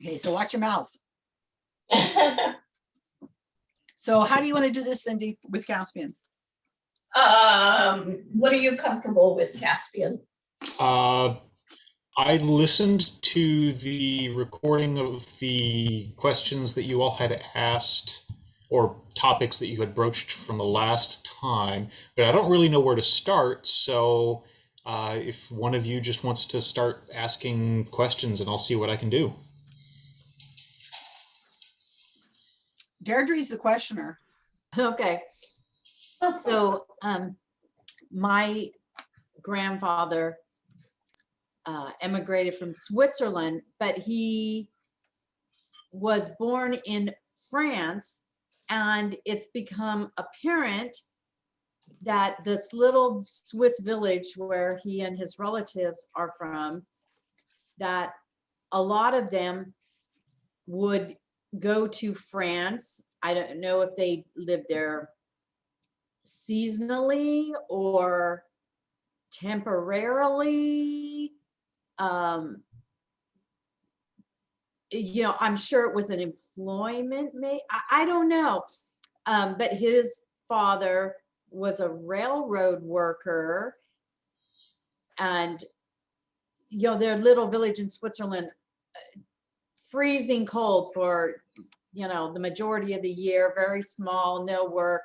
Okay, so watch your mouths. So how do you want to do this, Cindy, with Caspian? Um, what are you comfortable with, Caspian? Uh, I listened to the recording of the questions that you all had asked or topics that you had broached from the last time, but I don't really know where to start. So uh, if one of you just wants to start asking questions and I'll see what I can do. Deirdre's the questioner. Okay, so, um, my grandfather uh, emigrated from Switzerland, but he was born in France and it's become apparent that this little Swiss village where he and his relatives are from, that a lot of them would go to France. I don't know if they lived there seasonally or temporarily. Um, you know, I'm sure it was an employment may, I, I don't know. Um, but his father was a railroad worker. And, you know, their little village in Switzerland, uh, freezing cold for, you know, the majority of the year, very small, no work.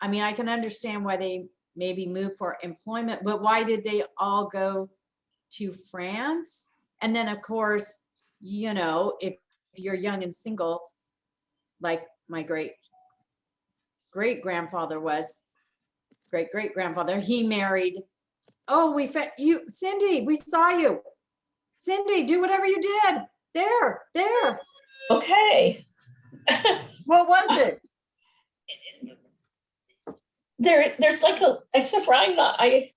I mean, I can understand why they maybe moved for employment, but why did they all go to France? And then, of course, you know, if if you're young and single, like my great great grandfather was, great great grandfather, he married. Oh, we you, Cindy, we saw you. Cindy, do whatever you did. There, there. Okay. What was it? There, there's like a, except for I'm not, I,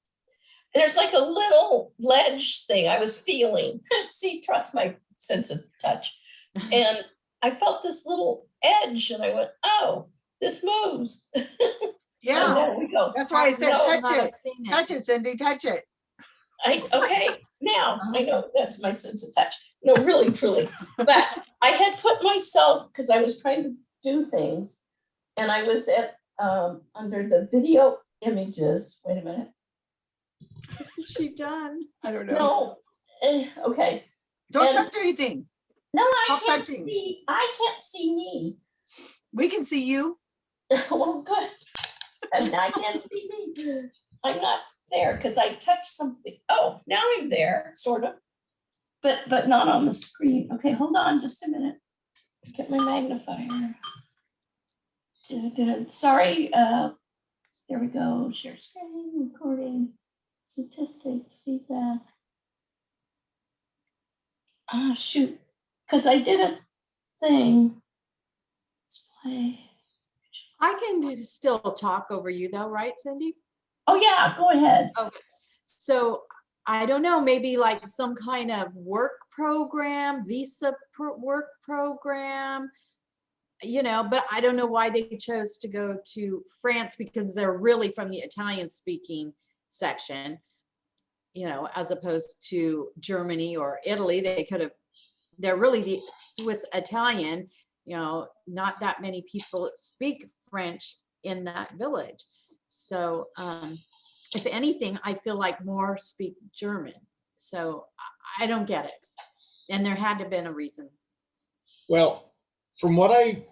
there's like a little ledge thing I was feeling. See, trust my sense of touch. And I felt this little edge and I went, oh, this moves. Yeah, there we go. that's why I said No, touch it. it. Touch it, Cindy, touch it. I, okay, now I know that's my sense of touch. No, really, truly. But I had put myself, because I was trying to do things, and I was at, um, under the video images, wait a minute. Is She done. I don't know. No, eh, okay. Don't and- touch anything. No, I Stop can't touching. see, I can't see me. We can see you. Well, good. And I can't see me. I'm not there because I touched something. Oh, now I'm there, sort of. But, but not on the screen. Okay, hold on just a minute. Get my magnifier. Sorry, uh, there we go. Share screen, recording, statistics, feedback. Ah, shoot, because I did a thing. Display. I can still talk over you though, right, Cindy? Oh, yeah, go ahead. Okay. So I don't know, maybe like some kind of work program, visa work program. You know, but I don't know why they chose to go to France because they're really from the Italian speaking section. You know, as opposed to Germany or Italy, they could have, they're really the Swiss Italian, you know, not that many people speak French in that village. So, um, if anything, I feel like more speak German. So I, don't get it. And there had to have been a reason. Well, from what I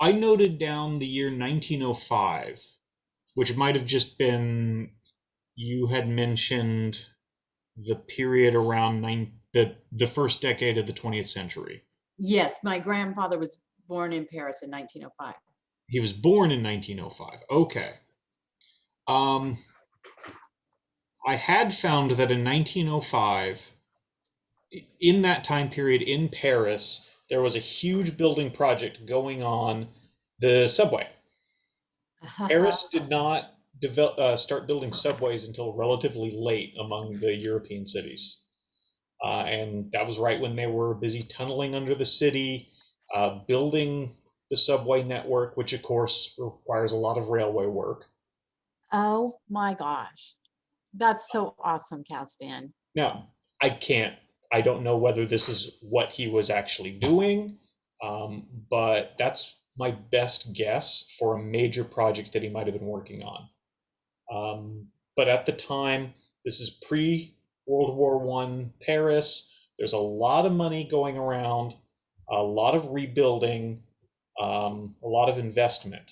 I noted down the year 1905, which might have just been you had mentioned the period around nine the the first decade of the 20th century. Yes, my grandfather was born in Paris in 1905. He was born in 1905. Okay. Um, I had found that in 1905, in that time period in Paris, there was a huge building project going on the subway. Paris did not develop, uh, start building subways until relatively late among the European cities. Uh, and that was right when they were busy tunneling under the city, uh, building the subway network, which of course requires a lot of railway work. Oh my gosh. That's so awesome, Caspian. Now, I can't I don't know whether this is what he was actually doing, um, but that's my best guess for a major project that he might have been working on. Um, but at the time, this is pre World War One Paris. There's a lot of money going around, a lot of rebuilding, um, a lot of investment.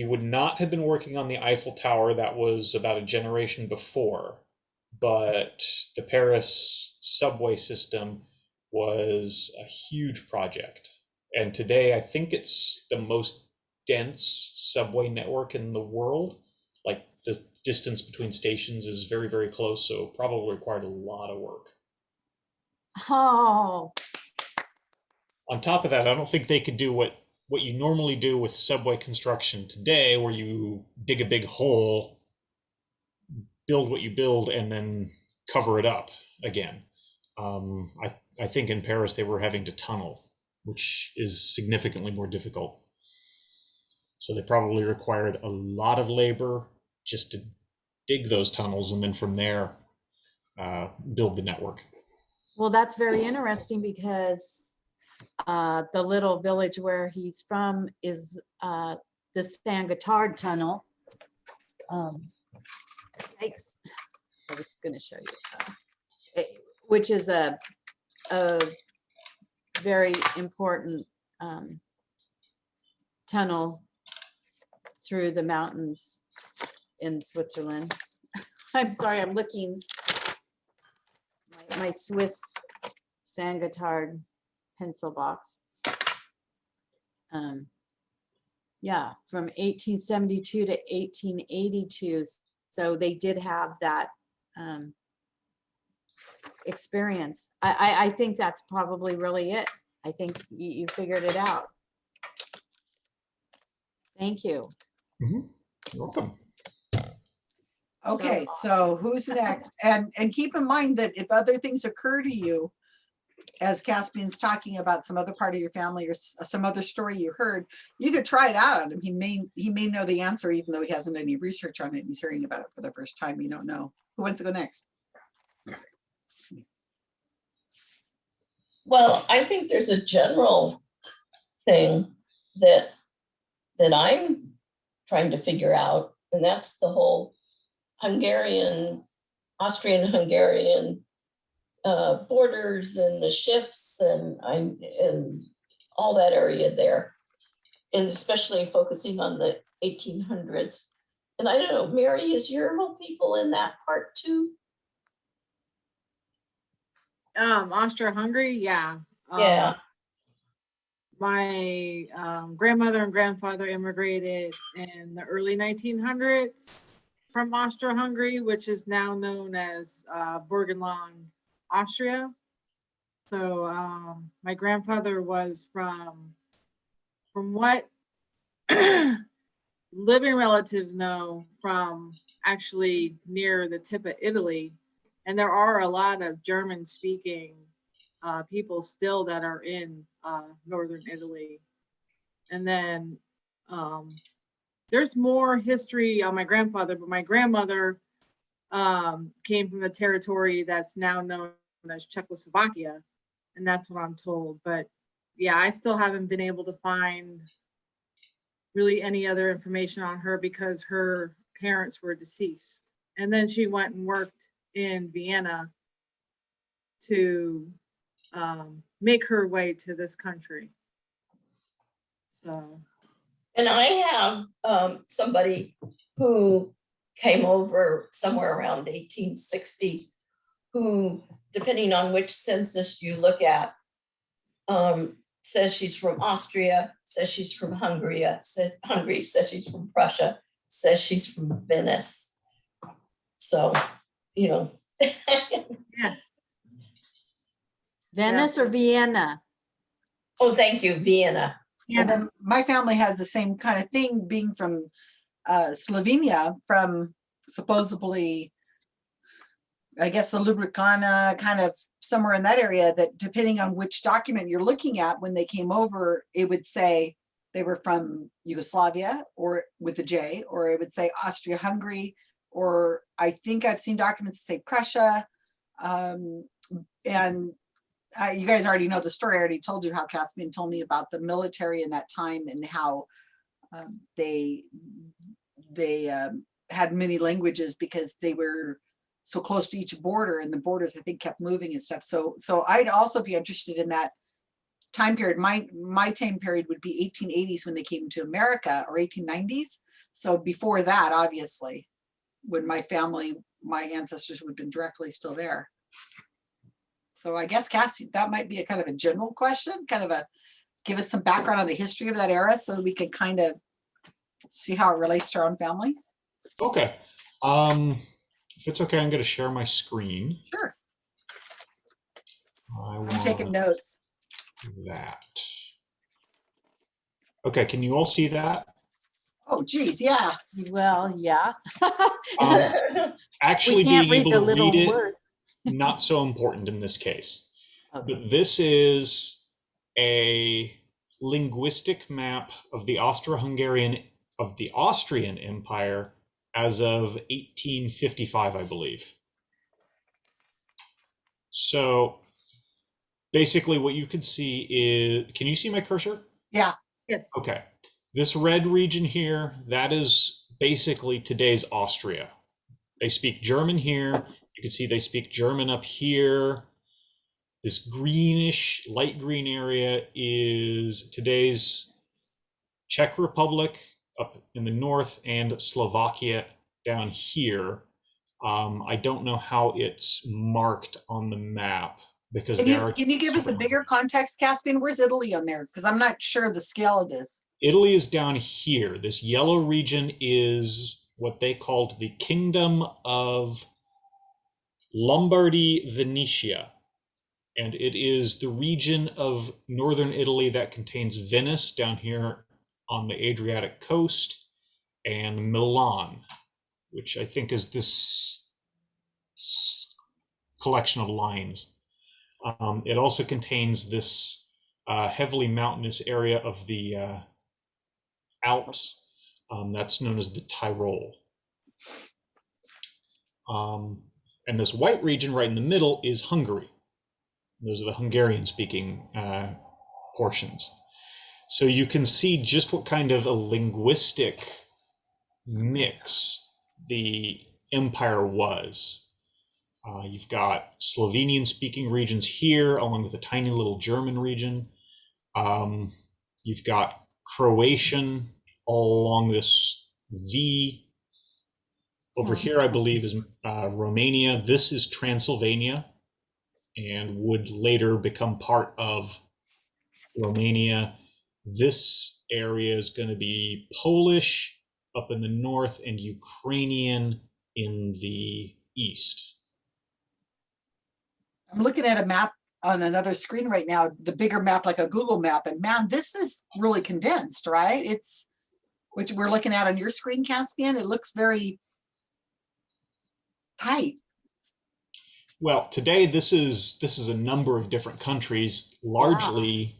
You would not have been working on the Eiffel Tower. That was about a generation before, but the Paris subway system was a huge project. And today, I think it's the most dense subway network in the world. Like the distance between stations is very, very close, so probably required a lot of work. Oh, On top of that, I don't think they could do what what you normally do with subway construction today, where you dig a big hole, build what you build, and then cover it up again. Um, I I think in Paris they were having to tunnel, which is significantly more difficult. So they probably required a lot of labor just to dig those tunnels, and then from there uh, build the network. well, that's very interesting because uh, the little village where he's from is uh, the San Gotthard Tunnel. Um, Thanks. I was gonna show you. uh, eh, Which is a, a very important um, tunnel through the mountains in Switzerland. I'm sorry, I'm looking. my- My Swiss San Gotthard pencil box. Um, Yeah, from 1872 to 1882. So they did have that um, experience. I, I, I think that's probably really it. I think you, you figured it out. Thank you. You're welcome. Okay, So so who's next? And, and keep in mind that if other things occur to you, as Caspian's talking about some other part of your family or some other story you heard, you could try it out on him. He may, he may know the answer even though he hasn't any research on it. He's hearing about it for the first time. You don't know. Who wants to go next? Well, I think there's a general thing that, that I'm trying to figure out, and that's the whole Hungarian, Austrian-Hungarian uh, borders and the shifts and and all that area there. And especially focusing on the eighteen hundreds. And I don't know, Mary, is your whole people in that part too? Um, Austria-Hungary, yeah. Yeah. Um, My um, grandmother and grandfather immigrated in the early nineteen hundreds from Austria-Hungary, which is now known as uh, Burgenland, Austria. So um, my grandfather was from, from what living relatives know from actually near the tip of Italy. And there are a lot of German speaking uh, people still that are in uh, northern Italy. And then um, there's more history on my grandfather, but my grandmother um, came from the territory that's now known as Czechoslovakia. And that's what I'm told. But yeah, I still haven't been able to find really any other information on her because her parents were deceased. And then she went and worked in Vienna to um, make her way to this country. So, And I have um, somebody who came over somewhere around eighteen sixty, who, depending on which census you look at, um, says she's from Austria, says she's from Hungary, says Hungary, says she's from Prussia, says she's from Venice. So, you know. yeah. Venice or Vienna? Oh, thank you, Vienna. And then my family has the same kind of thing being from uh, Slovenia, from supposedly, I guess the Ljubljana, kind of somewhere in that area that depending on which document you're looking at, when they came over, it would say they were from Yugoslavia or with a J, or it would say Austria-Hungary, or I think I've seen documents that say Prussia. Um, and uh, you guys already know the story. I already told you how Caspian told me about the military in that time and how um, they they um, had many languages because they were so close to each border and the borders I think kept moving and stuff. So so I'd also be interested in that time period. My my time period would be 1880s when they came to America or 1890s. So before that, obviously, when my family, my ancestors would have been directly still there. So I guess Cassie, that might be a kind of a general question, kind of a, give us some background on the history of that era so we can kind of see how it relates to our own family. Okay. Um, if it's okay, I'm going to share my screen. Sure, I I'm taking notes. that. Okay, can you all see that? Oh geez, yeah. Well, yeah. Um, actually We can't being able the to little read it, words. not so important in this case. Okay. But this is a linguistic map of the Austro-Hungarian of the Austrian Empire as of 1855, I believe. So basically what you can see is, can you see my cursor? Yeah, Yes. Okay. This red region here, that is basically today's Austria. They speak German here. You can see they speak German up here. This greenish, light green area is today's Czech Republic up in the north and Slovakia down here. Um, I don't know how it's marked on the map because can there you, are can you give us a bigger context, Caspian? Where's Italy on there? Because I'm not sure the scale of this. Italy is down here. This yellow region is what they called the Kingdom of Lombardy Venetia. And it is the region of northern Italy that contains Venice down here on the Adriatic coast and Milan, which I think is this collection of lines. Um, it also contains this uh, heavily mountainous area of the uh, Alps. Um, that's known as the Tyrol. Um, and this white region right in the middle is Hungary. Those are the Hungarian speaking uh, portions. So you can see just what kind of a linguistic mix the empire was. Uh, you've got Slovenian speaking regions here, along with a tiny little German region. Um, you've got Croatian all along this V. Over Hmm. here, I believe, is uh, Romania. This is Transylvania and would later become part of Romania. This area is going to be Polish up in the north and Ukrainian in the east. I'm looking at a map on another screen right now, the bigger map, like a Google map, and man, this is really condensed, right? It's, which we're looking at on your screen, Caspian, it looks very tight. Well, today this is this is a number of different countries, largely ah.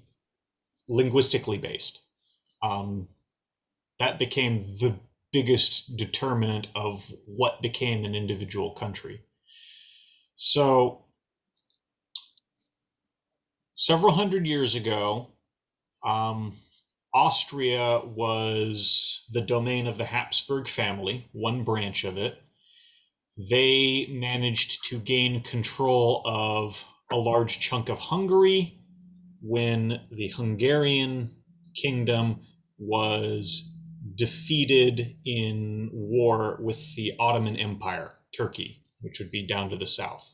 Linguistically based. Um, that became the biggest determinant of what became an individual country. So, several hundred years ago, um, Austria was the domain of the Habsburg family, one branch of it they managed to gain control of a large chunk of Hungary when the Hungarian kingdom was defeated in war with the Ottoman Empire, Turkey, which would be down to the south.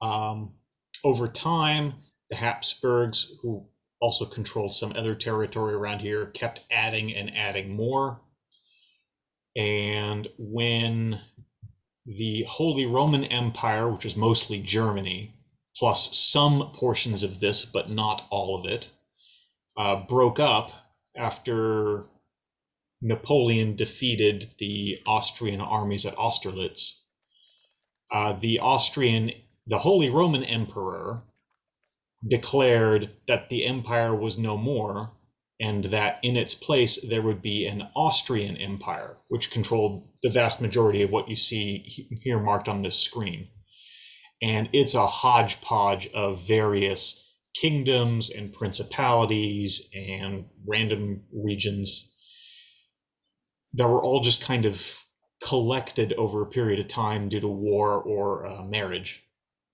Um, over time, the Habsburgs, who also controlled some other territory around here, kept adding and adding more. And when the Holy Roman Empire, which is mostly Germany, plus some portions of this, but not all of it, uh, broke up after Napoleon defeated the Austrian armies at Austerlitz. Uh, the Austrian, the Holy Roman Emperor, declared that the empire was no more and that in its place there would be an Austrian Empire, which controlled the vast majority of what you see here marked on this screen. And it's a hodgepodge of various kingdoms and principalities and random regions that were all just kind of collected over a period of time due to war or uh, marriage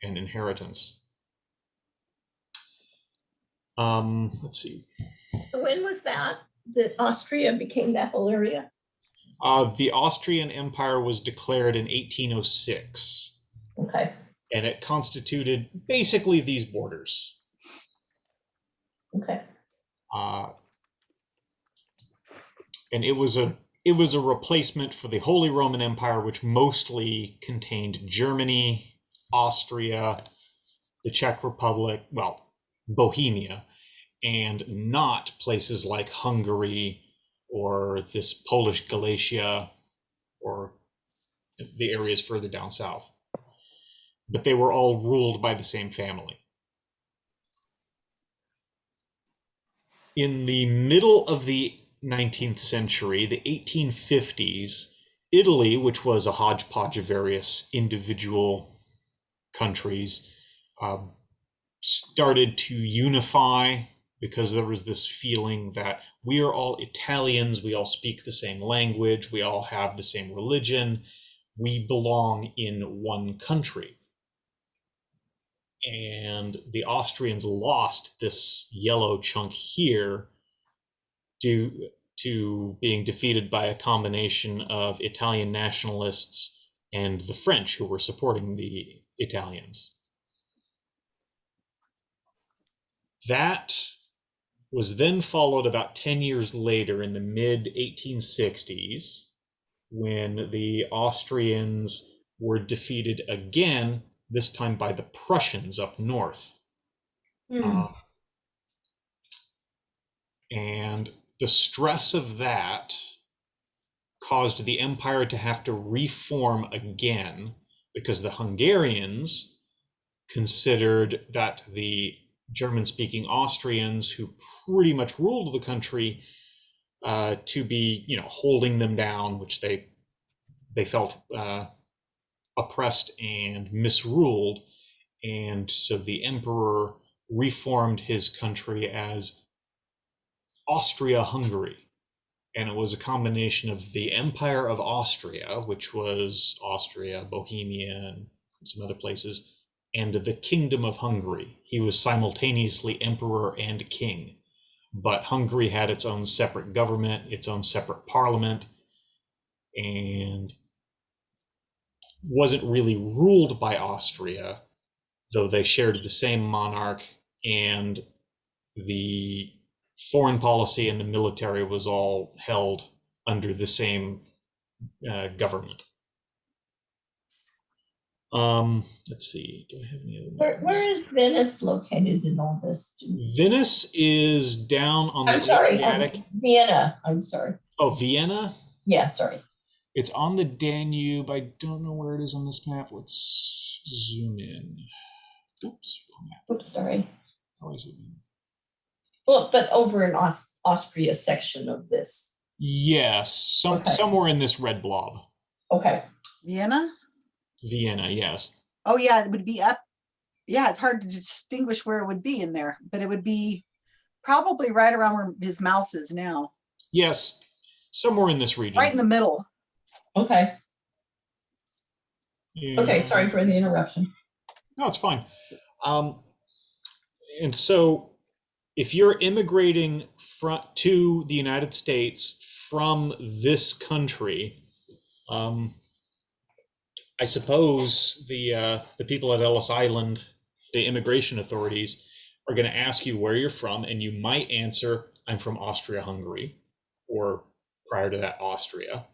and inheritance. Um, let's see. So When was that, that Austria became that whole area? Uh, the Austrian Empire was declared in 1806, Okay, and it constituted basically these borders. okay, Uh, and it was a it was a replacement for the Holy Roman Empire, which mostly contained Germany, Austria, the Czech Republic, well, Bohemia, and not places like Hungary or this Polish Galicia or the areas further down south. But they were all ruled by the same family. in the middle of the 19th century, the 1850s, Italy, which was a hodgepodge of various individual countries, uh, started to unify because there was this feeling that we are all Italians, we all speak the same language, we all have the same religion, we belong in one country and the Austrians lost this yellow chunk here due to being defeated by a combination of Italian nationalists and the French who were supporting the Italians. That was then followed about 10 years later in the mid 1860s when the Austrians were defeated again this time by the Prussians up north. Um, and the stress of that caused the empire to have to reform again because the Hungarians considered that the German speaking Austrians, who pretty much ruled the country, uh, to be, you know, holding them down, which they they felt uh, oppressed and misruled. And so the emperor reformed his country as Austria Hungary. And it was a combination of the Empire of Austria, which was Austria, Bohemia, and some other places, and the Kingdom of Hungary. He was simultaneously emperor and king. But Hungary had its own separate government, its own separate parliament, and wasn't really ruled by Austria, though they shared the same monarch and the foreign policy and the military was all held under the same uh, government. Um, let's see. Do I have any other? where, where is Venice located in all this? Venice is down on I'm the sorry, um, Adriatic. Vienna, I'm sorry. Oh, Vienna. Yeah, sorry. It's on the Danube. I don't know where it is on this map. Let's zoom in. Oops, wrong map. Oops, sorry. How do I zoom in? Well, but over in Aus- Austria section of this. Yes, some Okay. somewhere in this red blob. Okay, Vienna? Vienna, yes. Oh, yeah, it would be up. Yeah, it's hard to distinguish where it would be in there, but it would be probably right around where his mouse is now, Yes, somewhere in this region. right in the middle. Okay, okay, sorry for the interruption. No, it's fine. Um, and so, if you're immigrating from to the United States from this country, um, I suppose the uh, the people at Ellis Island, the immigration authorities, are going to ask you where you're from, and you might answer, "I'm from Austria-Hungary," or prior to that, Austria.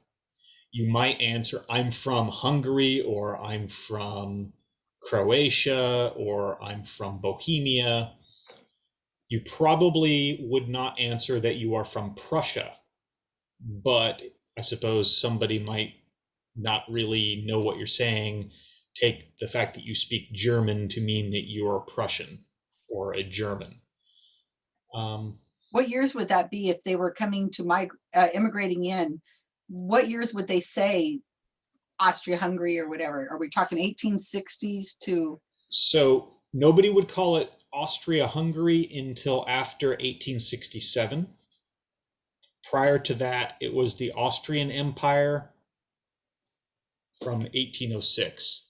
You might answer, "I'm from Hungary," or "I'm from." Croatia or I'm from Bohemia, you probably would not answer that you are from Prussia. But I suppose somebody might not really know what you're saying, take the fact that you speak German to mean that you're Prussian or a German. Um, What years would that be if they were coming to my, uh, immigrating in? What years would they say Austria-Hungary or whatever? Are we talking eighteen sixties to So nobody would call it Austria-Hungary until after 1867. Prior to that, it was the Austrian Empire from 1806.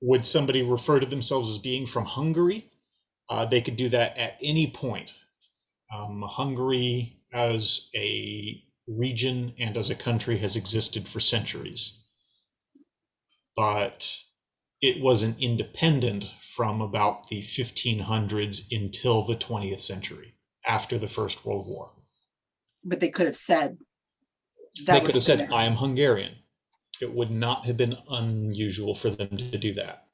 Would somebody refer to themselves as being from Hungary? Uh, they could do that at any point. Um, Hungary as a region and as a country has existed for centuries. But it wasn't independent from about the 1500s until the 20th century, after the First World War. But they could have said. They could have said, been I am Hungarian. It would not have been unusual for them to do that.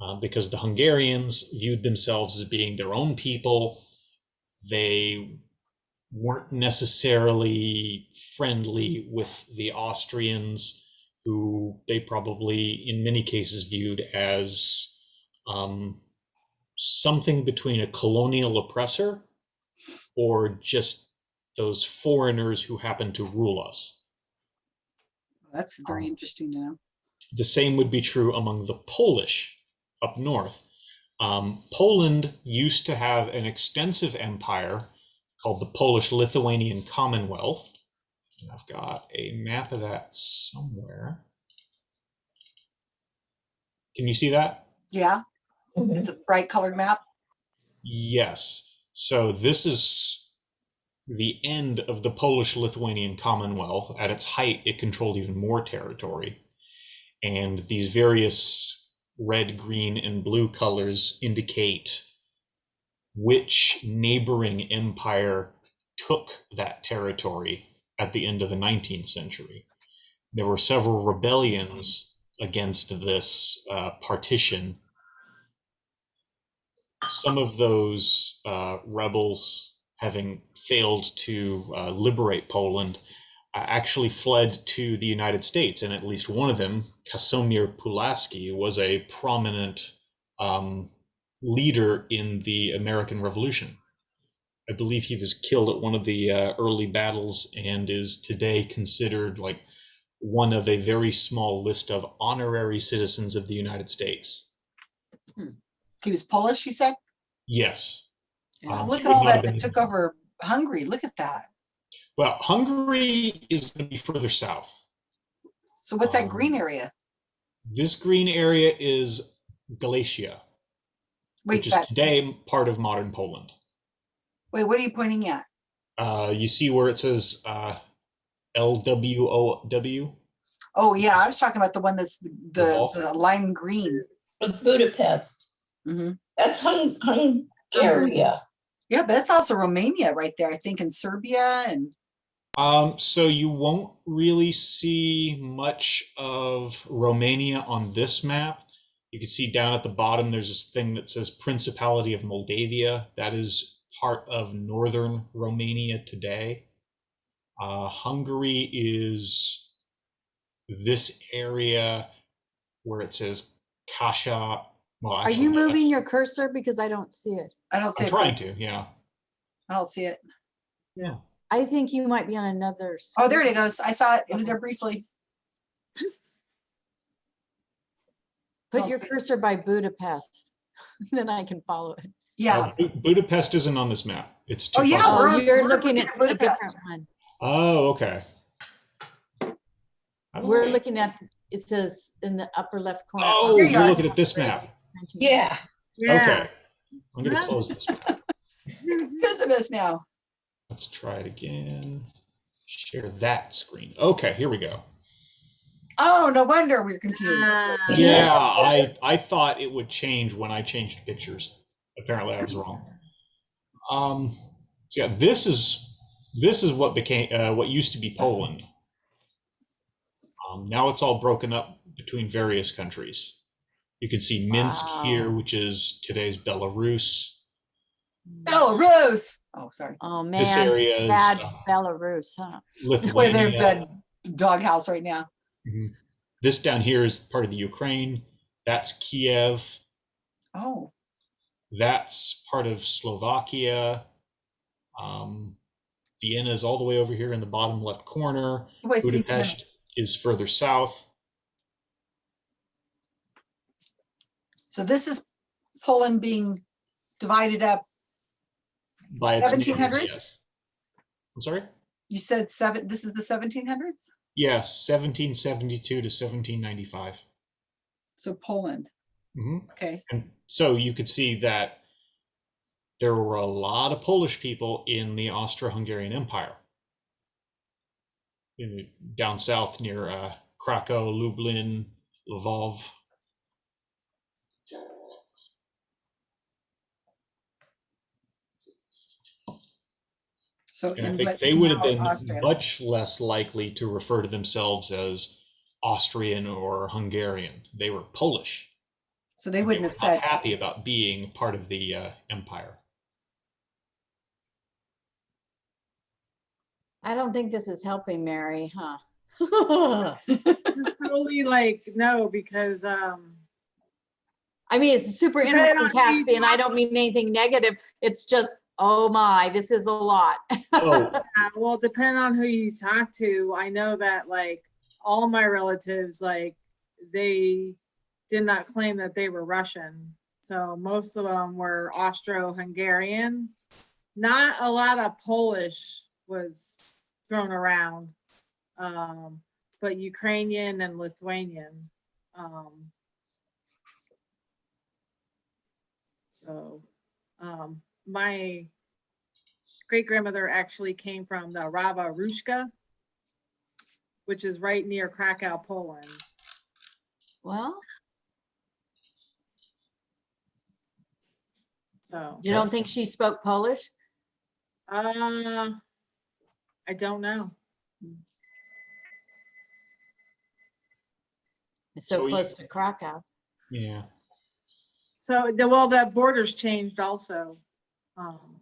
Uh, because the Hungarians viewed themselves as being their own people. They weren't necessarily friendly with the Austrians, who they probably, in many cases, viewed as um, something between a colonial oppressor or just those foreigners who happen to rule us. That's very Um, interesting to know. The same would be true among the Polish up north. Um, Poland used to have an extensive empire called the Polish Lithuanian Commonwealth. And I've got a map of that somewhere. Can you see that? Yeah, Mhm. it's a bright colored map. Yes. So this is the end of the Polish Lithuanian Commonwealth. At its height, it controlled even more territory. And these various red, green, and blue colors indicate which neighboring empire took that territory at the end of the 19th century. There were several rebellions against this uh, partition some of those uh, rebels, having failed to uh, liberate Poland, uh, actually fled to the United States, and at least one of them, Casimir Pulaski, was a prominent um, leader in the American Revolution. I believe he was killed at one of the uh, early battles and is today considered like one of a very small list of honorary citizens of the United States. He was Polish, you said? Yes. Um, Look at all that that took over Hungary. Look at that. Well, Hungary is going to be further south. So what's that green Um, area? This green area is Galicia, Wait, which is that, today part of modern Poland. wait, what are you pointing at? Uh, you see where it says uh, LWOW? Oh, yeah, I was talking about the one that's the, the, the lime green. With Budapest. Mhm. That's Hung, Hungary. Yeah, but that's also Romania right there, I think, in Serbia and, Um, so you won't really see much of Romania on this map. You can see down at the bottom, there's this thing that says Principality of Moldavia. That is part of northern Romania today. Uh, Hungary is this area where it says Kasha. Well, Are actually, you moving your cursor? Because I don't see it. I don't see I'm it. trying to, yeah. I don't see it. Yeah. I think you might be on another. Oh, there it goes. I saw it. It was there briefly. Put Oh, your cursor by Budapest, then I can follow it. Yeah. Uh, Budapest isn't on this map. It's too Oh, yeah, far. we're Oh, on- you're we're looking looking at at a Budapest. different one. Oh, okay. We're know. looking at, it says in the upper left corner. Oh, Here you you're are. looking at this map. Yeah. Okay. I'm gonna close this. map. Visit us now. Let's try it again. Share that screen. Okay, here we go. Oh, no wonder we're confused. Ah, Yeah, I I thought it would change when I changed pictures. Apparently, I was wrong. Um, so yeah, this is this is what became uh, what used to be Poland. Um, now it's all broken up between various countries. You can see Minsk here, which is today's Belarus. Belarus. Oh, sorry. Oh, man, This area is bad uh, Belarus, huh? Where they're Lithuania. the doghouse right now. Mhm. This down here is part of the Ukraine. That's Kiev. Oh, That's part of Slovakia. Um, Vienna is all the way over here in the bottom left corner. wait, see, Budapest is further south. So this is Poland being divided up. By its 1700s? yes. I'm sorry? You said seven, this is the seventeen hundreds? Yes, 1772 to 1795. So Poland, hmm okay. And so you could see that there were a lot of Polish people in the Austro-Hungarian Empire. In, down south near uh, Krakow, Lublin, Lvov. So And I think they would have been Austria. much less likely to refer to themselves as Austrian or Hungarian. They were Polish. So they wouldn't were have not said, happy about being part of the uh, empire. I don't think this is helping Mary, huh? This is totally like, no, because, um, I mean, it's super interesting, on who you Caspian. I don't mean anything negative. It's just, oh my, this is a lot. Oh, Uh, well, depending on who you talk to, I know that like all my relatives, like they did not claim that they were Russian. So most of them were Austro-Hungarians. Not a lot of Polish was thrown around, um, but Ukrainian and Lithuanian. Um, so, um, my great grandmother actually came from the Rava Ruska, which is right near Krakow, Poland. Well, So, you don't think she spoke Polish? uh, I don't know. It's so So you- close to Krakow. yeah. So, the, well, the borders changed also. Um,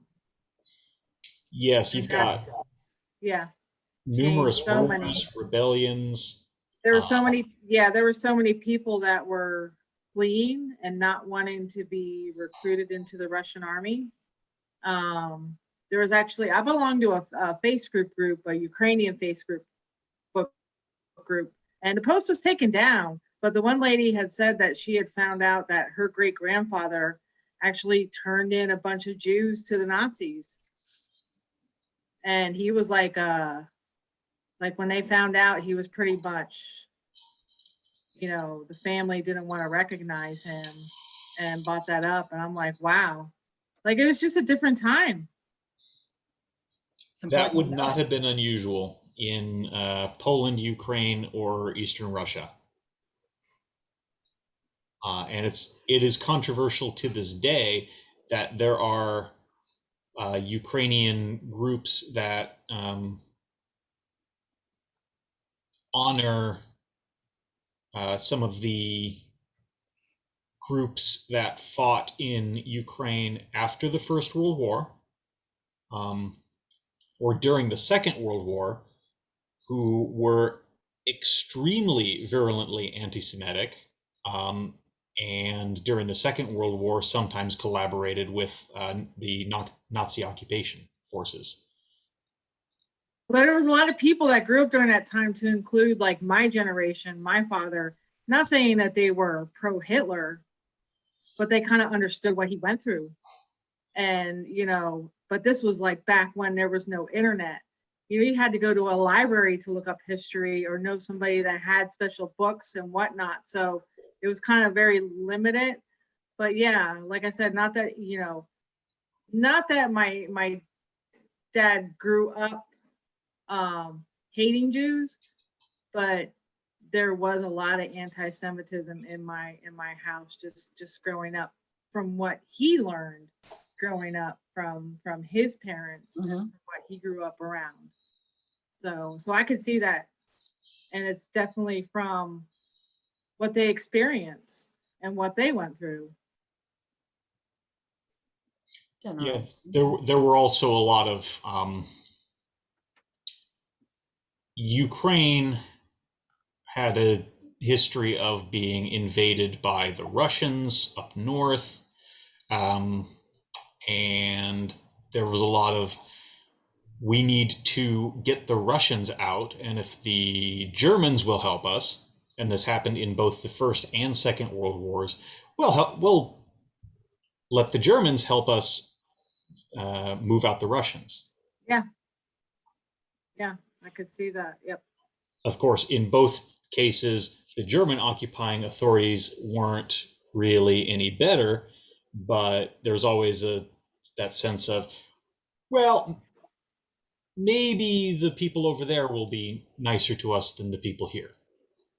Yes, you've got that's- Yeah, numerous so many. wars, rebellions. there were so Uh, many, yeah, there were so many people that were fleeing and not wanting to be recruited into the Russian army. Um, there was actually, I belong to a, a face group group, a Ukrainian face group book group, and the post was taken down. But the one lady had said that she had found out that her great grandfather actually turned in a bunch of Jews to the Nazis. And he was like, uh, like when they found out, he was pretty much, you know, the family didn't want to recognize him and bought that up. And I'm like, wow, like it was just a different time. it's That would to know. not have been unusual in uh, Poland, Ukraine, or Eastern Russia. Uh, and it's it is controversial to this day that there are uh, Ukrainian groups that um, honor uh, some of the groups that fought in Ukraine after the First World War. Um, or during the Second World War who were extremely virulently anti Semitic. Um, and during the Second World War, sometimes collaborated with uh, the Nazi occupation forces. But there was a lot of people that grew up during that time to include like my generation, my father, not saying that they were pro Hitler, but they kind of understood what he went through. And, you know, but this was like back when there was no internet. You know, you had to go to a library to look up history or know somebody that had special books and whatnot. So it was kind of very limited. But yeah, like I said, not that, you know, not that my my dad grew up um hating Jews, but there was a lot of anti-Semitism in my in my house just just growing up from what he learned growing up from from his parents and Mhm. from what he grew up around. So so I could see that. And it's definitely from what they experienced and what they went through. Yes, Interesting. there there were also a lot of um, Ukraine had a history of being invaded by the Russians up north, um, and there was a lot of we need to get the Russians out, and if the Germans will help us, and this happened in both the First and Second World Wars, well, we'll let the Germans help us uh, move out the Russians. Yeah. Yeah, I could see that. Yep. Of course, in both cases, the German occupying authorities weren't really any better, but there's always a that sense of, well, maybe the people over there will be nicer to us than the people here.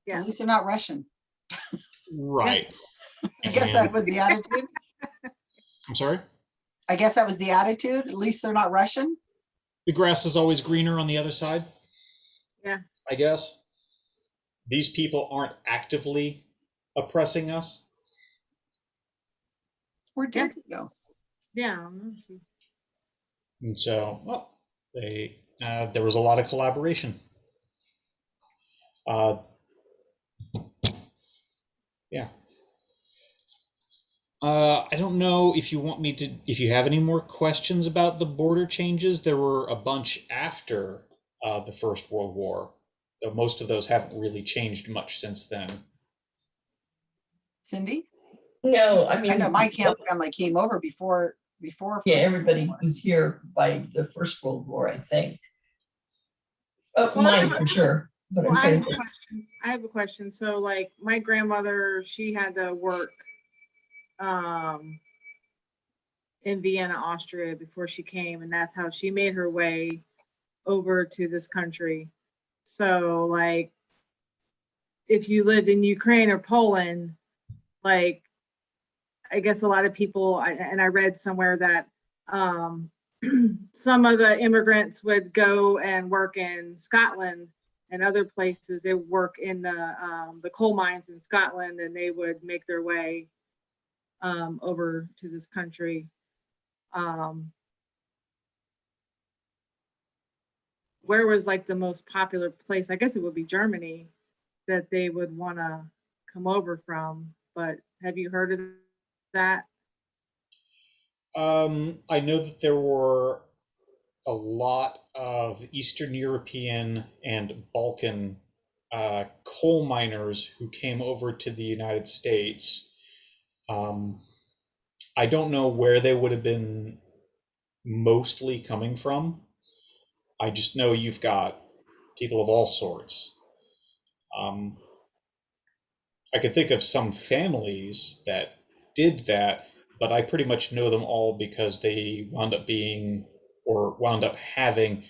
Yeah. At least they're not Russian. Right. I guess that was the attitude. I'm sorry? I guess that was the attitude. At least they're not Russian. The grass is always greener on the other side. Yeah. I guess. These people aren't actively oppressing us. Where did he go? Yeah. And so, well, they uh, there was a lot of collaboration. Uh, yeah. Uh, I don't know if you want me to, if you have any more questions about the border changes. There were a bunch after uh, the First World War, though most of those haven't really changed much since then. Cindy? No, I mean. I know my camp family came over before, before. Yeah, First everybody War. was here by the First World War, I think. Oh, Well, I mine for sure, but Well, I have a question. I have a question. So like my grandmother, she had to work um in Vienna, Austria before she came, and that's how she made her way over to this country. So like if you lived in Ukraine or Poland, like I guess a lot of people, I- and I read somewhere that um some of the immigrants would go and work in Scotland and other places. They work in the um, the coal mines in Scotland, and they would make their way um, over to this country. Um, where was like the most popular place? I guess it would be Germany that they would want to come over from. But have you heard of that? Um, I know that there were a lot of Eastern European and Balkan uh, coal miners who came over to the United States. Um, I don't know where they would have been mostly coming from. I just know you've got people of all sorts. Um, I could think of some families that did that, but I pretty much know them all because they wound up being or wound up having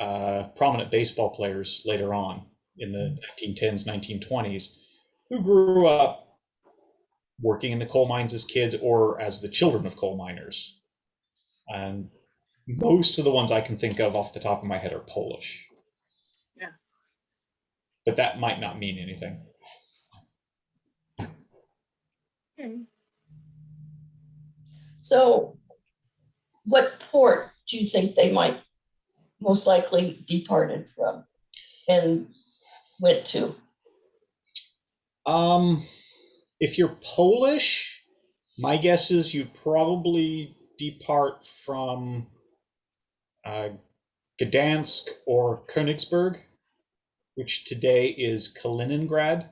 uh, prominent baseball players later on in the 1910s, 1920s who grew up working in the coal mines as kids or as the children of coal miners. And most of the ones I can think of off the top of my head are Polish. Yeah. But that might not mean anything. Okay. So what port do you think they might most likely departed from and went to? Um, if you're Polish, my guess is you'd probably depart from uh, Gdansk or Königsberg, which today is Kaliningrad.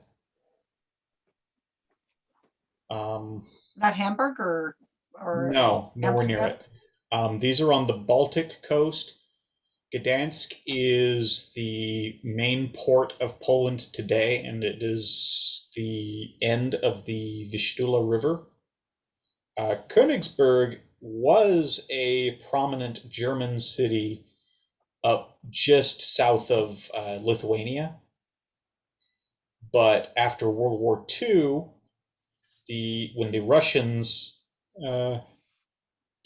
Um, Not Hamburg or, or? no, nowhere near Amsterdam? it. Um, these are on the Baltic coast. Gdansk is the main port of Poland today, and it is the end of the Vistula River. Uh, Königsberg was a prominent German city up just south of uh, Lithuania. But after World War II, the when the Russians uh,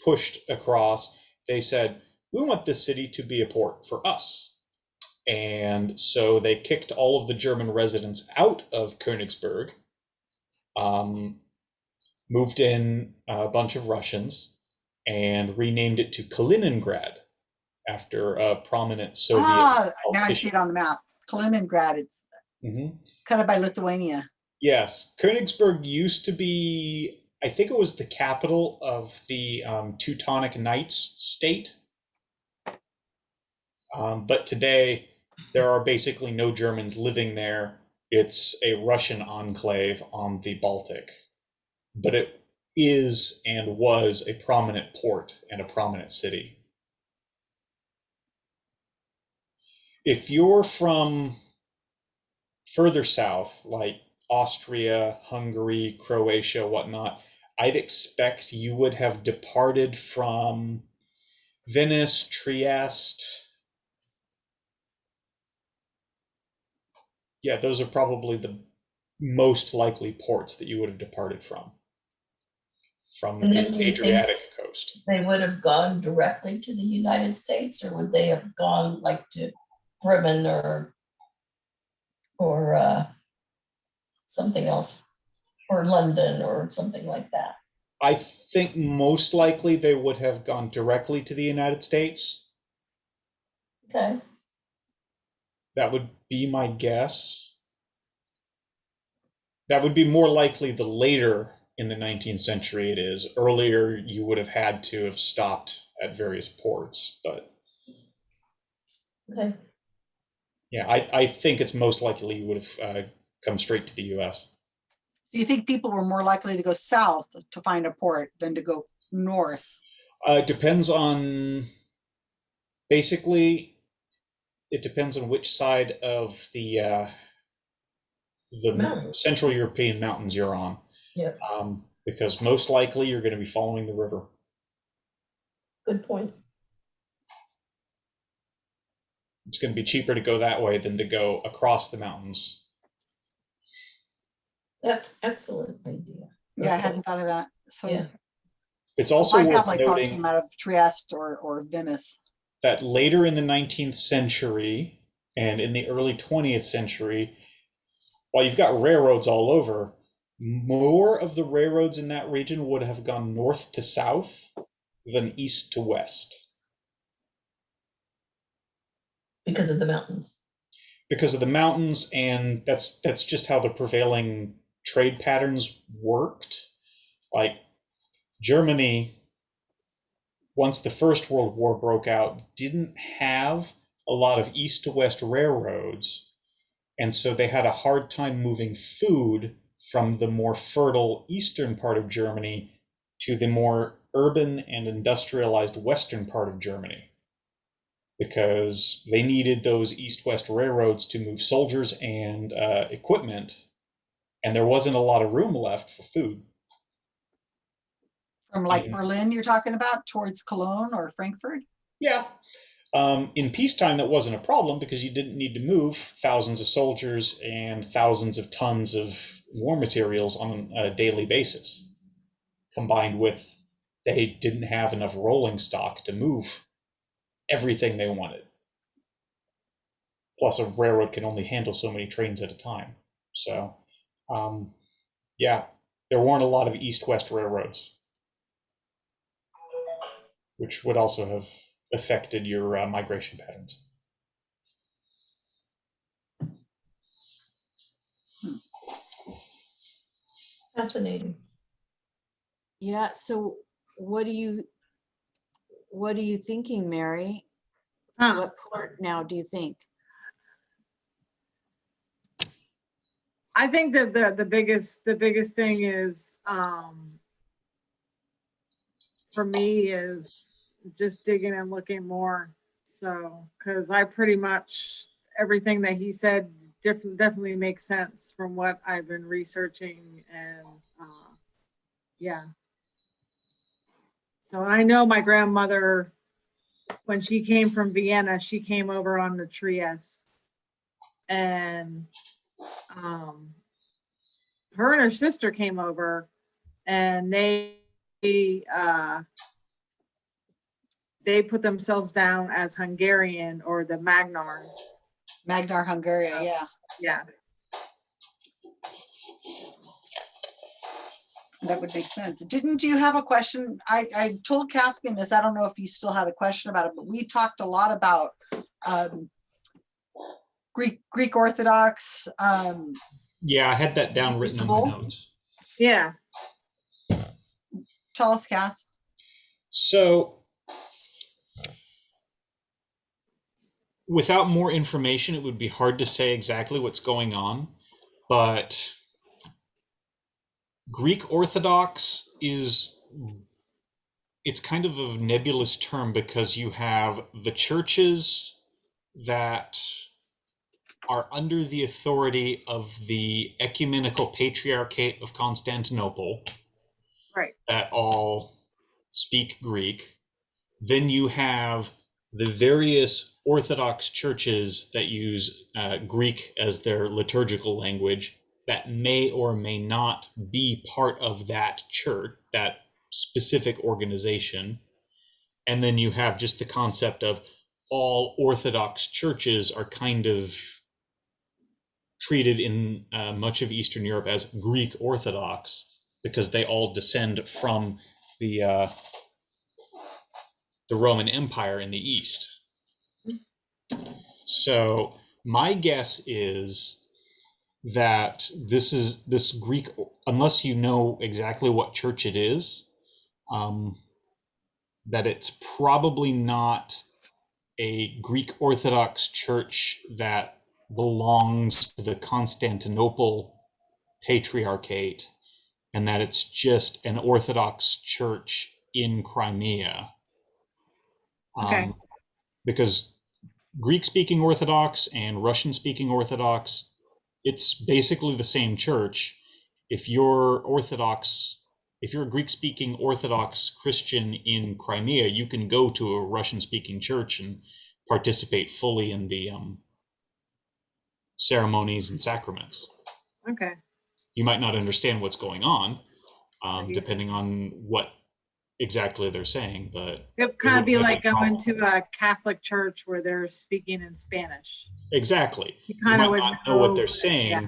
pushed across, they said, we want this city to be a port for us. And so they kicked all of the German residents out of Königsberg, um, moved in a bunch of Russians, and renamed it to Kaliningrad after a prominent Soviet. Ah, now I see it on the map. Kaliningrad, it's Mhm. kind of by Lithuania. Yes, Königsberg used to be, I think it was the capital of the um, Teutonic Knights state. Um, but today, there are basically no Germans living there. It's a Russian enclave on the Baltic, but it is and was a prominent port and a prominent city. If you're from further south, like Austria, Hungary, Croatia, whatnot, I'd expect you would have departed from Venice, Trieste. Yeah, those are probably the most likely ports that you would have departed from. From And the then do you think- Adriatic coast. They would have gone directly to the United States or would they have gone like to Bremen or or uh, something else, or London or something like that? I think most likely they would have gone directly to the United States. Okay, That would be my guess. That would be more likely the later in the 19th century it is. Earlier, you would have had to have stopped at various ports. But okay. yeah, I, I think it's most likely you would have uh, come straight to the US. Do you think people were more likely to go south to find a port than to go north? Uh, it depends on, basically, it depends on which side of the uh, the Mountains. Central European mountains you're on. Yep. Um, because most likely you're going to be following the river. Good point. It's going to be cheaper to go that way than to go across the mountains. That's excellent idea. Yeah, I hadn't thought of that. So Yeah. It's also my worth family probably noting came out of Trieste or, or Venice. that later in the 19th century and in the early 20th century, while you've got railroads all over, more of the railroads in that region would have gone north to south than east to west Because of the mountains. because of the mountains and that's that's just how the prevailing trade patterns worked. Like germany once the first world war broke out didn't have a lot of east to west railroads and so they had a hard time moving food from the more fertile eastern part of germany to the more urban and industrialized western part of germany because they needed those east-west railroads to move soldiers and uh, equipment, and there wasn't a lot of room left for food. From like Mhm. Berlin, you're talking about towards Cologne or Frankfurt? Yeah. Um, in peacetime, that wasn't a problem because you didn't need to move thousands of soldiers and thousands of tons of war materials on a daily basis. Combined with they didn't have enough rolling stock to move everything they wanted. Plus, a railroad can only handle so many trains at a time. So, um, yeah, there weren't a lot of east-west railroads, which would also have affected your uh, migration patterns. Fascinating. Yeah, so what do you, what are you thinking, Mary? Huh. What port now do you think? I think that the, the biggest, the biggest thing is, um, for me is just digging and looking more. So, cause I pretty much, everything that he said different, definitely makes sense from what I've been researching and, uh, yeah. So I know my grandmother, when she came from Vienna, she came over on the Trieste. And um, her and her sister came over and they, uh, they put themselves down as Hungarian or the Magyars. Magyar Hungaria, yeah. Yeah. That would make sense. Didn't you have a question? I, I told Caspian this. I don't know if you still had a question about it, but we talked a lot about um, Greek, Greek Orthodox. Um, Yeah, I had that down written in my notes. Yeah. tell us, Cass. So, without more information, it would be hard to say exactly what's going on. but Greek Orthodox is it's kind of a nebulous term because you have the churches that are under the authority of the ecumenical patriarchate of Constantinople Right. that all speak Greek. Then you have the various Orthodox churches that use uh, Greek as their liturgical language that may or may not be part of that church, that specific organization. And then you have just the concept of all Orthodox churches are kind of treated in uh, much of Eastern Europe as Greek Orthodox because they all descend from the uh, the Roman Empire in the East. So my guess is that this is this Greek, unless you know exactly what church it is, um, that it's probably not a Greek Orthodox church that belongs to the Constantinople Patriarchate, and that it's just an Orthodox church in Crimea. Okay. Um, because Greek speaking Orthodox and Russian speaking Orthodox, it's basically the same church. If you're Orthodox, if you're a Greek speaking Orthodox Christian in Crimea, you can go to a Russian speaking church and participate fully in the um, ceremonies and sacraments. Okay, You might not understand what's going on, um, Right. depending on what exactly they're saying, but it'd kind of be be like going problem. to a Catholic church where they're speaking in Spanish. exactly. You You kind might of would not know what they're yeah, saying,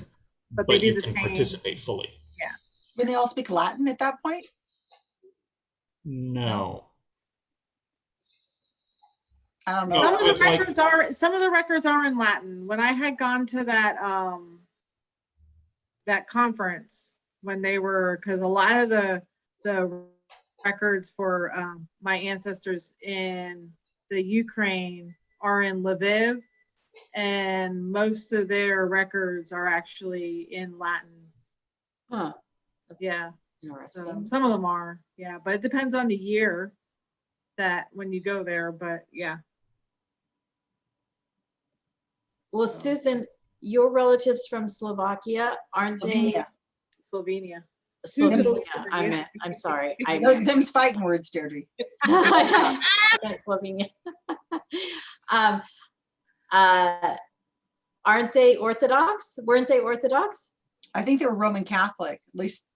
But but, they do you the can same. participate fully. Yeah. When they all speak Latin at that point? No. I don't No. Some of the but like- records are, some of the records are in Latin. When I had gone to that, um, that conference, when they were, because a lot of the, the records for, um, my ancestors in the Ukraine are in Lviv. And most of their records are actually in Latin. Huh. That's Yeah, so Interesting. some of them are, yeah, but it depends on the year that, when you go there, but yeah. Well, Susan, your relatives from Slovakia, aren't they? Slovenia. Slovenia. Slovenia, I meant, I'm sorry. I Those- meant- Them's fighting words, Deirdre. Slovenia. Um, uh, Aren't they Orthodox? Weren't they Orthodox? I think they were Roman Catholic, at least.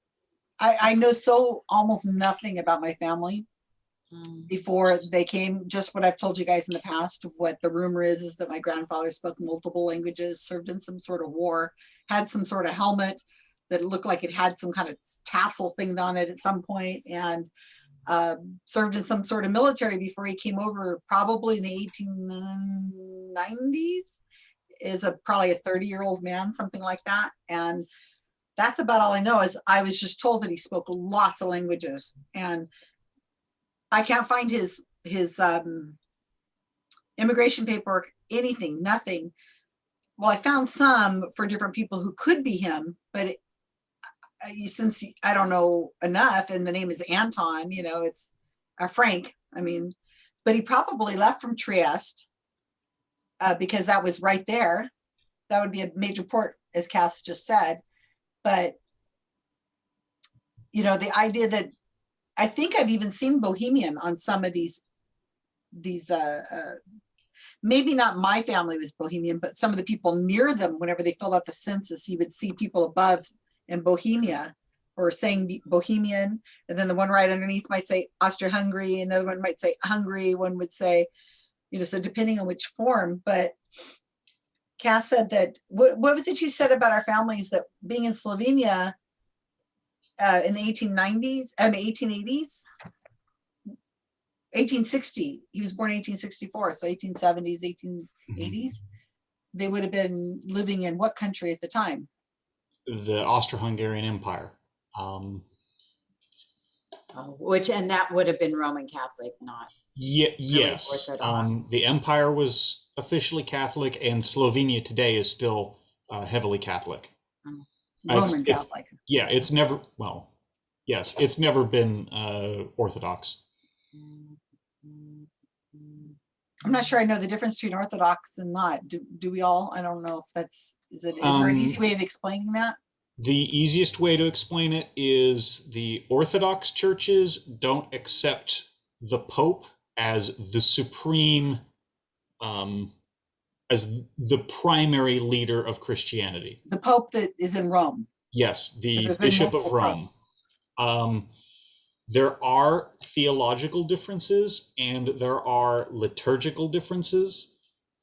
I, I know so almost nothing about my family. Before they came, just what I've told you guys in the past what the rumor is, is that my grandfather spoke multiple languages, served in some sort of war, had some sort of helmet that looked like it had some kind of tassel thing on it at some point and um, served in some sort of military before he came over, probably in the 1890s. Is a probably a 30 year old man, something like that. And that's about all I know is I was just told that he spoke lots of languages and I can't find his, his, um, immigration paperwork, anything, nothing. Well, I found some for different people who could be him, but it- since I don't know enough and the name is Anton, you know, it's uh, Frank, I mean, but he probably left from Trieste uh, because that was right there. That would be a major port, as Cass just said. But you know, the idea that I think I've even seen Bohemian on some of these these uh, uh maybe not my family was Bohemian, but some of the people near them, whenever they filled out the census, you would see people above in Bohemia or saying Bohemian, and then the one right underneath might say Austria-Hungary, another one might say Hungary, one would say, you know, so depending on which form, but Cass said that, what, what was it you said about our families that being in Slovenia uh, in the 1890s, I mean, 1880s? 1860, he was born 1864, so 1870s, 1880s. They would have been living in what country at the time? The Austro-Hungarian Empire. Um, Oh, Which, and that would have been Roman Catholic, not, Ye- yes, um, the empire was officially Catholic, and Slovenia today is still uh, heavily Catholic. Roman if- Catholic. Yeah, it's never well, yes, it's never been uh, Orthodox. I'm not sure I know the difference between Orthodox and not. Do, do we all? I don't know if that's, is it, is there an easy Um, way of explaining that? The easiest way to explain it is the Orthodox churches don't accept the Pope as the supreme, um, as the primary leader of Christianity. The Pope that is in Rome. Yes, the Bishop of Rome. Um, there are theological differences and there are liturgical differences.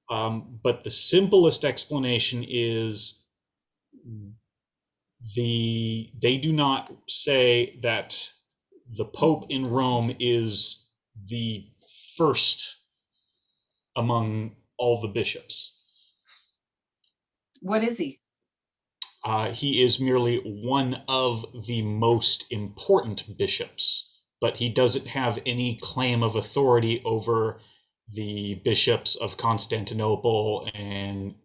Um, but the simplest explanation is the they do not say that the Pope in Rome is the first among all the bishops. What is he? Uh, he is merely one of the most important bishops, but he doesn't have any claim of authority over the bishops of Constantinople and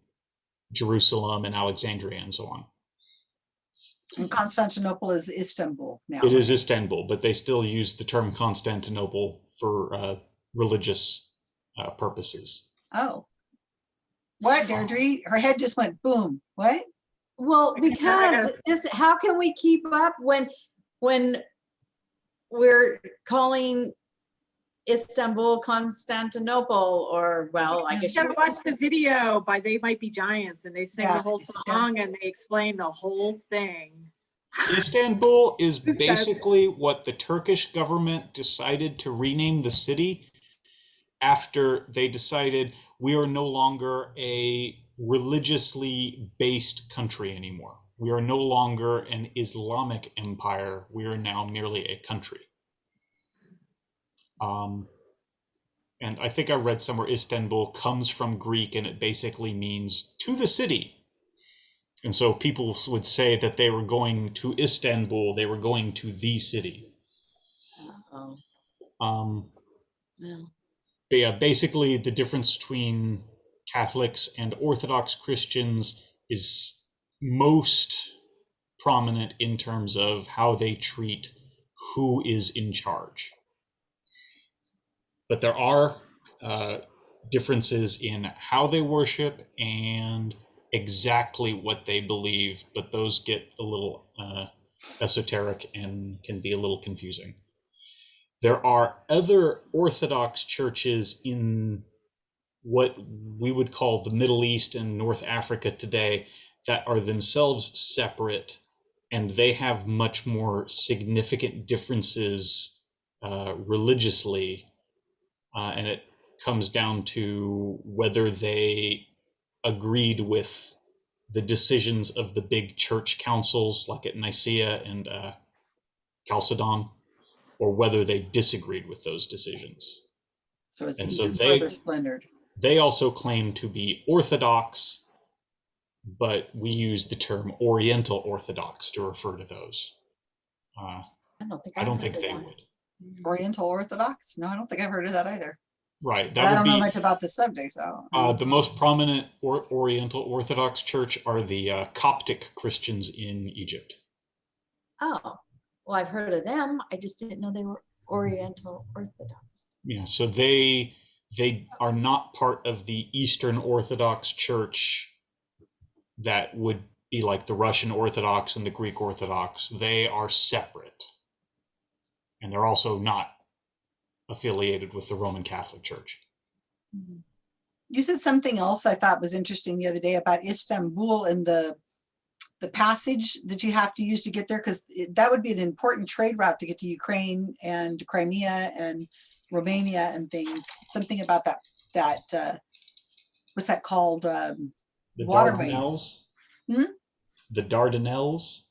Jerusalem and Alexandria and so on. And Constantinople is Istanbul now. It is Istanbul, but they still use the term Constantinople for uh, religious uh, purposes. Oh. What, Deirdre? Her head just went boom. What? Well, I gotta- I gotta- because this, how can we keep up when, when we're calling Istanbul Constantinople or, well, I guess You guess. gotta watch the video by They Might Be Giants and they sing Yeah, the whole it's good. song and they explain the whole thing. Istanbul is basically what the Turkish government decided to rename the city after they decided we are no longer a religiously based country anymore. We are no longer an Islamic empire. We are now merely a country. Um, and I think I read somewhere Istanbul comes from Greek and it basically means to the city. And so people would say that they were going to Istanbul, they were going to the city. Oh, Um, well, but yeah, basically the difference between Catholics and Orthodox Christians is most prominent in terms of how they treat who is in charge. But there are uh, differences in how they worship and exactly what they believe, but those get a little uh, esoteric and can be a little confusing. There are other Orthodox churches in what we would call the Middle East and North Africa today that are themselves separate and they have much more significant differences uh, religiously. Uh, and it comes down to whether they agreed with the decisions of the big church councils like at Nicaea and uh, Chalcedon or whether they disagreed with those decisions. So it's And so they- further splintered. They also claim to be Orthodox, but we use the term Oriental Orthodox to refer to those. Uh, I don't think. I I've don't think they that. would. Oriental Orthodox? No, I don't think I've heard of that either. Right. But I don't would know much about the subject, so. uh, the most prominent or, Oriental Orthodox church are the uh, Coptic Christians in Egypt. Oh, well, I've heard of them. I just didn't know they were Oriental Orthodox. Yeah, so they they are not part of the Eastern Orthodox Church that would be like the Russian Orthodox and the Greek Orthodox. They are separate. And they're also not affiliated with the Roman Catholic Church. You said something else I thought was interesting the other day about Istanbul and the the passage that you have to use to get there, because that would be an important trade route to get to Ukraine and Crimea and Romania and things. Something about that, that, uh, what's that called? Um, The Waterways. Dardanelles. Hmm? The Dardanelles.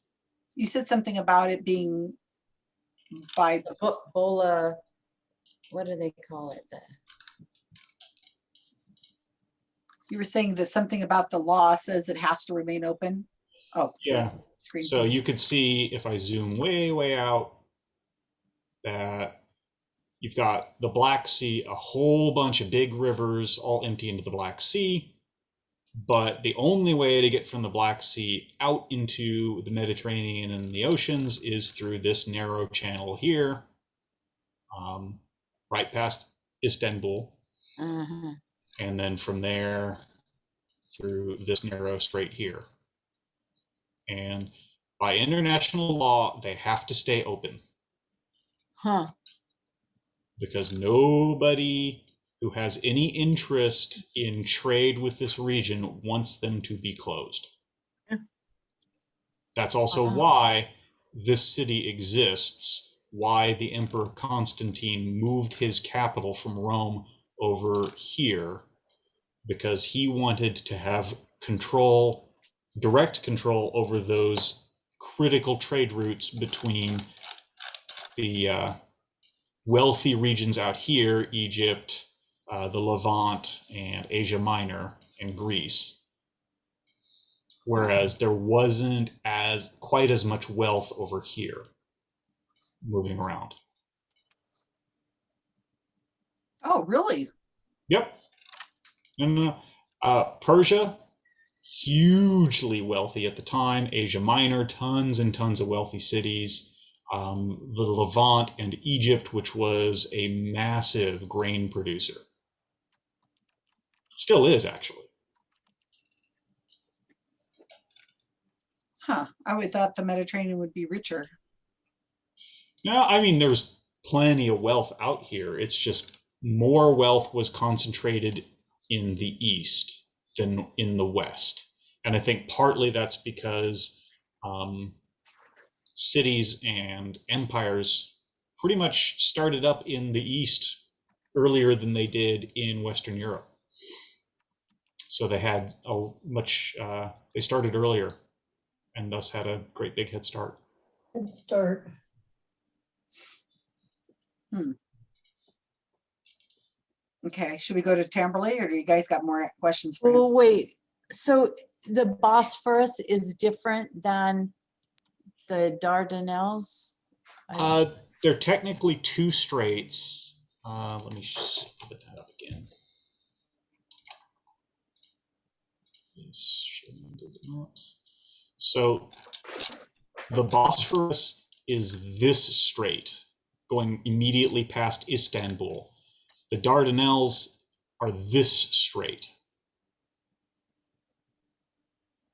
You said something about it being by, The Bo- Bola, what do they call it? The- you were saying that something about the law says it has to remain open? Oh. Yeah. Screen. So you could see if I zoom way, way out that you've got the Black Sea, a whole bunch of big rivers all empty into the Black Sea. but the only way to get from the Black Sea out into the Mediterranean and the oceans is through this narrow channel here, um, right past Istanbul, Uh-huh. and then from there through this narrow strait here. And by international law, they have to stay open Huh. because nobody who has any interest in trade with this region wants them to be closed. Yeah. That's also Wow. why this city exists, why the Emperor Constantine moved his capital from Rome over here, because he wanted to have control, direct control over those critical trade routes between the uh, wealthy regions out here, Egypt, uh, the Levant, and Asia Minor, and Greece. Whereas there wasn't as quite as much wealth over here moving around. Oh, really? Yep. And uh, Persia, hugely wealthy at the time. Asia Minor, tons and tons of wealthy cities. Um, the Levant and Egypt, which was a massive grain producer. Still is, actually. Huh. I would thought the Mediterranean would be richer. No, I mean, there's plenty of wealth out here. It's just more wealth was concentrated in the east than in the west. And I think partly that's because um, cities and empires pretty much started up in the east earlier than they did in Western Europe. So they had a much, uh, they started earlier and thus had a great big head start. Good start. Okay, should we go to Tamberley or do you guys got more questions for Well, him? wait, so the Bosphorus is different than the Dardanelles? Uh, they're technically two straits. Uh, let me put that up again. Yes, showing Google Maps. So the Bosphorus is this strait going immediately past Istanbul. The Dardanelles are this strait.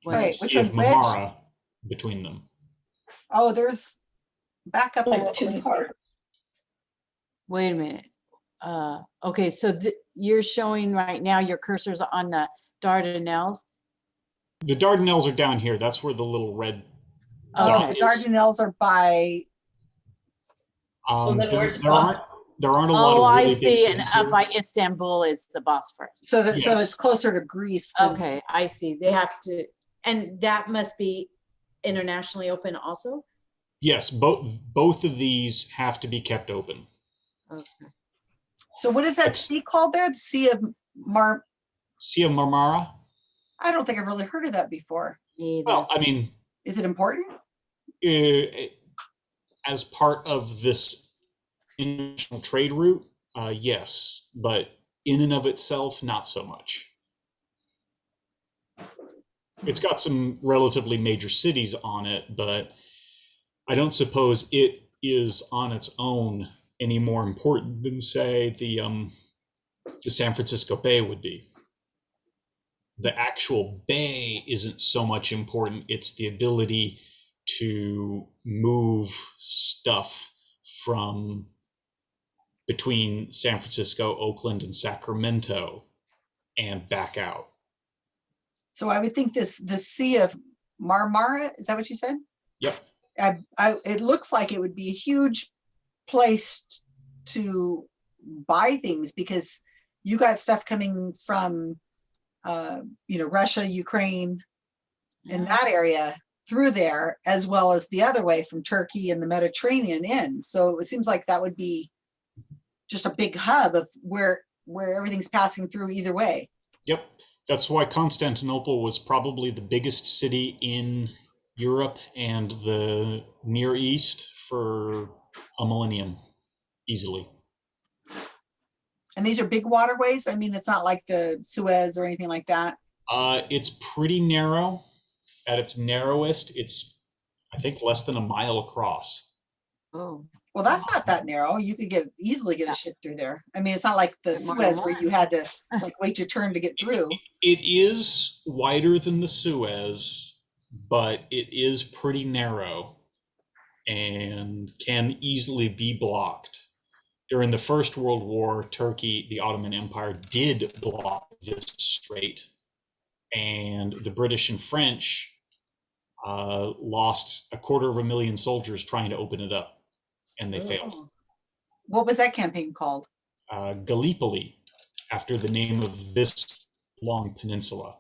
Wait, Wait, which Sea of one's which? Marmara between them. Oh, there's, back up. a Like two parts. Wait a minute. Uh, okay, so th- you're showing right now your cursor's on the Dardanelles? The Dardanelles are down here. That's where the little red. Oh, dot the. Dardanelles are by, Um, then there, where's there aren't there aren't a lot Oh, of I really big see, and cities up here. by Istanbul is the Bosphorus. so that, so it's closer to Greece. than- Okay, I see. They have to, and that must be internationally open also? Yes, both both of these have to be kept open. Okay. So what is that That's- sea called there? The Sea of Mar, Sea of Marmara. I don't think I've really heard of that before. Me either. Well, I mean, Is it important? uh, as part of this international trade route, uh, yes, but in and of itself, not so much. It's got some relatively major cities on it, but I don't suppose it is on its own any more important than, say, the um, the San Francisco Bay would be. The actual bay isn't so much important; it's the ability to move stuff from between San Francisco, Oakland, and Sacramento and back out. So I would think this, the Sea of Marmara, is that what you said? Yep. I, I, it looks like it would be a huge place to buy things because you got stuff coming from, uh, you know, Russia, Ukraine, in that area through there, as well as the other way from Turkey and the Mediterranean in. So it seems like that would be just a big hub of where, where everything's passing through either way. Yep. That's why Constantinople was probably the biggest city in Europe and the Near East for a millennium, easily. And these are big waterways. I mean, it's not like the Suez or anything like that. Uh, it's pretty narrow. At its narrowest, it's I think less than a mile across. Oh, Well, that's not that narrow. You could get, easily get a ship through there. I mean, it's not like the Suez where you had to like wait your turn to get through. It is wider than the Suez, but it is pretty narrow and can easily be blocked. During the First World War, Turkey, the Ottoman Empire, did block this strait, and the British and French uh, lost a quarter of a million soldiers trying to open it up, and they failed. Oh. What was that campaign called? Uh, Gallipoli, after the name of this long peninsula.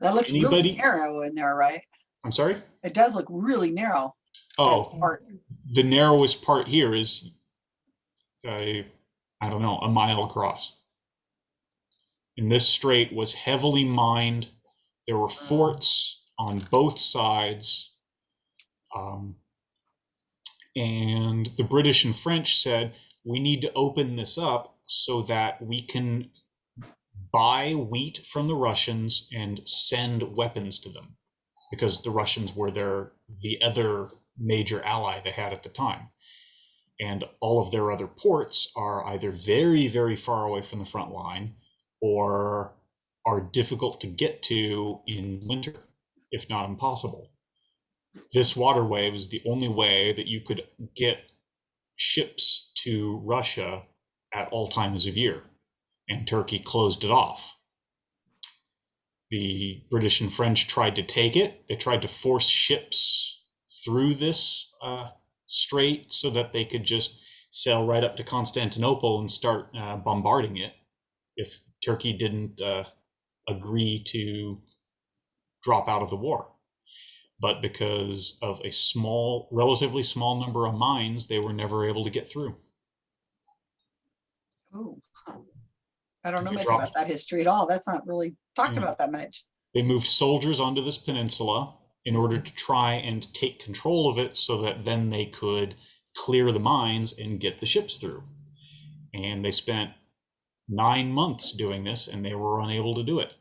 That looks really narrow in there, right? I'm sorry? It does look really narrow. Oh, the narrowest part here is i don't know, a mile across. And this strait was heavily mined. There were forts on both sides. Um, and the British and French said, we need to open this up so that we can buy wheat from the Russians and send weapons to them because the Russians were their the other major ally they had at the time. And all of their other ports are either very, very far away from the front line or are difficult to get to in winter, if not impossible. This waterway was the only way that you could get ships to Russia at all times of year, and Turkey closed it off. The British and French tried to take it. They tried to force ships through this uh, strait so that they could just sail right up to Constantinople and start uh, bombarding it if Turkey didn't uh, agree to drop out of the war. But because of a small, relatively small number of mines, they were never able to get through. Oh. I don't know much dropped- about that history at all. That's not really talked Yeah. about that much. They moved soldiers onto this peninsula in order mm-hmm. to try and take control of it so that then they could clear the mines and get the ships through. And they spent nine months doing this and they were unable to do it.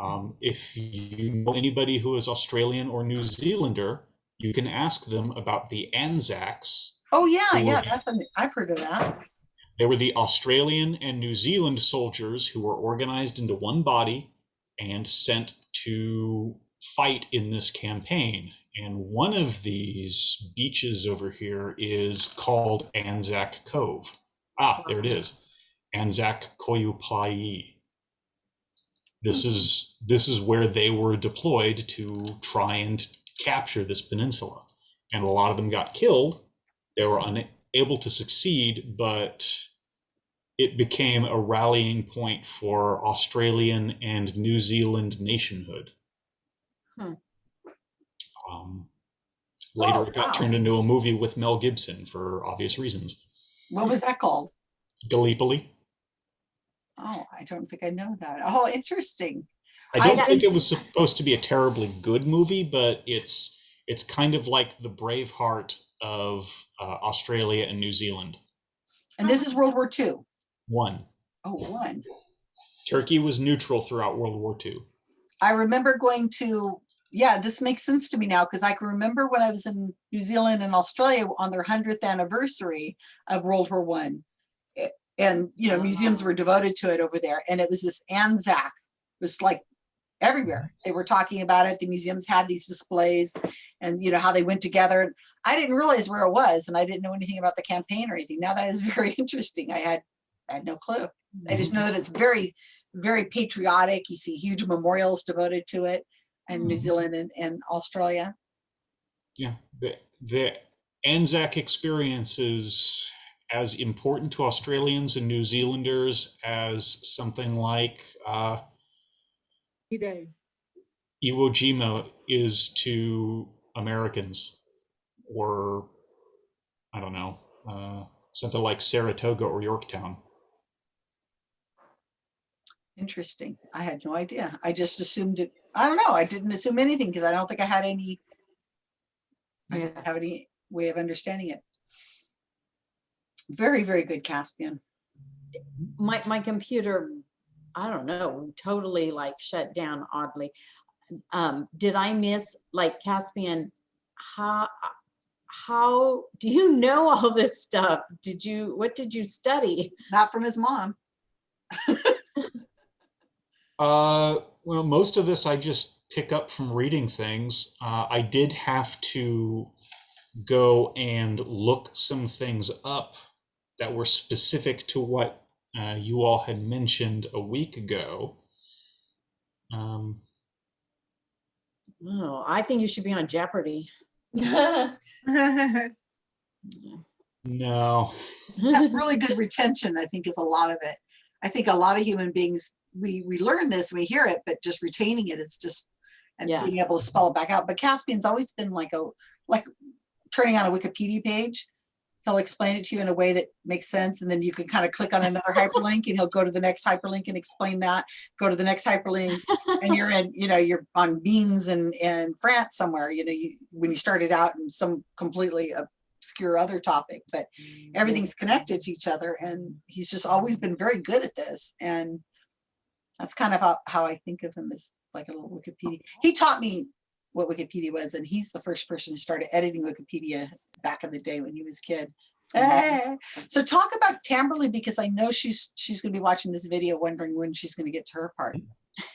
Um, if you know anybody who is Australian or New Zealander, you can ask them about the Anzacs. Oh, yeah, yeah, that's, an I've heard of that. They were the Australian and New Zealand soldiers who were organized into one body and sent to fight in this campaign. And one of these beaches over here is called Anzac Cove. Ah, there it is. Anzac Koyupai. This is this is where they were deployed to try and capture this peninsula. And a lot of them got killed. They were unable to succeed, but it became a rallying point for Australian and New Zealand nationhood. Hmm. Um, later, Oh, it got wow. turned into a movie with Mel Gibson for obvious reasons. What was that called? Gallipoli. Oh, I don't think I know that. Oh, interesting. I I don't got- think it was supposed to be a terribly good movie, but it's it's kind of like the Braveheart of uh, Australia and New Zealand. And this is World War II. One, Oh, one. Turkey was neutral throughout World War II. I remember going to, yeah, this makes sense to me now because I can remember when I was in New Zealand and Australia on their hundredth anniversary of World War One. And, you know, uh-huh. museums were devoted to it over there. And it was this Anzac, it was like everywhere. Mm-hmm. They were talking about it. The museums had these displays and, you know, how they went together. And I didn't realize where it was and I didn't know anything about the campaign or anything. Now that is very interesting. I had, I had no clue. I just know that it's mm-hmm. very, very patriotic. You see huge memorials devoted to it in New Mhm. Zealand and, and Australia. Yeah, the the Anzac experience is as important to Australians and New Zealanders as something like uh, D-Day. Iwo Jima is to Americans, or I don't know, uh, something like Saratoga or Yorktown. Interesting. I had no idea. I just assumed it. I don't know. I didn't assume anything because I don't think I had any, I didn't have any way of understanding it. Very, very good Caspian. my, my computer, I don't know, totally like shut down oddly. Um, did I miss like Caspian? How, how, do you know all this stuff? Did you, what did you study? Not from his mom. Uh, well, most of this I just pick up from reading things. Uh, I did have to go and look some things up that were specific to what uh, you all had mentioned a week ago. Um, Oh, I think you should be on Jeopardy. no, That's really good retention, I think is a lot of it. I think a lot of human beings, we, we learn this, we hear it, but just retaining it is just, and Yeah. being able to spell it back out. But Caspian's always been like a, like turning on a Wikipedia page. He'll explain it to you in a way that makes sense. And then you can kind of click on another hyperlink and he'll go to the next hyperlink and explain that, go to the next hyperlink. And you're in, you know, you're on beans in, in France somewhere, you know, you, when you started out in some completely obscure other topic, but mm-hmm. everything's connected to each other and he's just always been very good at this and that's kind of how, how I think of him as like a little Wikipedia. He taught me what Wikipedia was and he's the first person who started editing Wikipedia back in the day when he was a kid. Eh. So talk about Tamberly because I know she's she's gonna be watching this video wondering when she's gonna get to her part.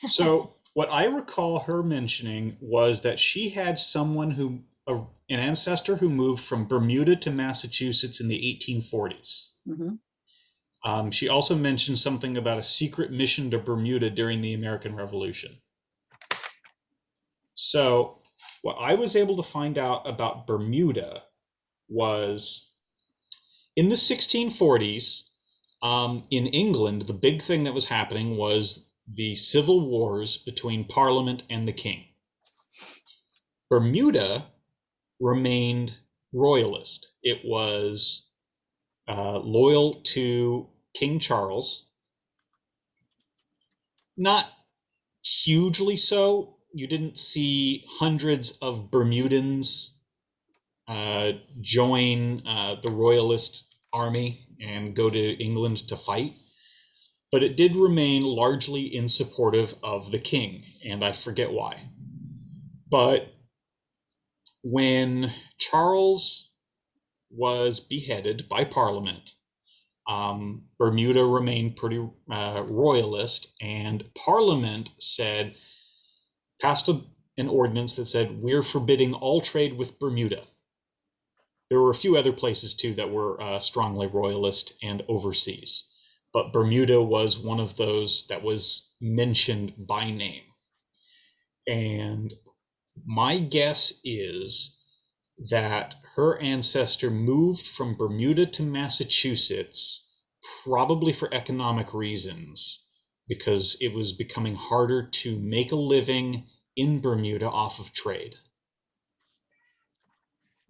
So what I recall her mentioning was that she had someone who, a, an ancestor who moved from Bermuda to Massachusetts in the 1840s. Mhm. Um, she also mentioned something about a secret mission to Bermuda during the American Revolution. So what I was able to find out about Bermuda was in the 1640s, um, in England, the big thing that was happening was the civil wars between Parliament and the King. Bermuda remained royalist. It was uh, loyal to King Charles. Not hugely so. You didn't see hundreds of Bermudans uh, join uh, the royalist army and go to England to fight but it did remain largely in supportive of the king, and I forget why. But when Charles was beheaded by Parliament, um, Bermuda remained pretty uh, royalist, and Parliament said, passed a, an ordinance that said, we're forbidding all trade with Bermuda. There were a few other places too that were uh, strongly royalist and overseas but Bermuda was one of those that was mentioned by name. And my guess is that her ancestor moved from Bermuda to Massachusetts, probably for economic reasons, because it was becoming harder to make a living in Bermuda off of trade.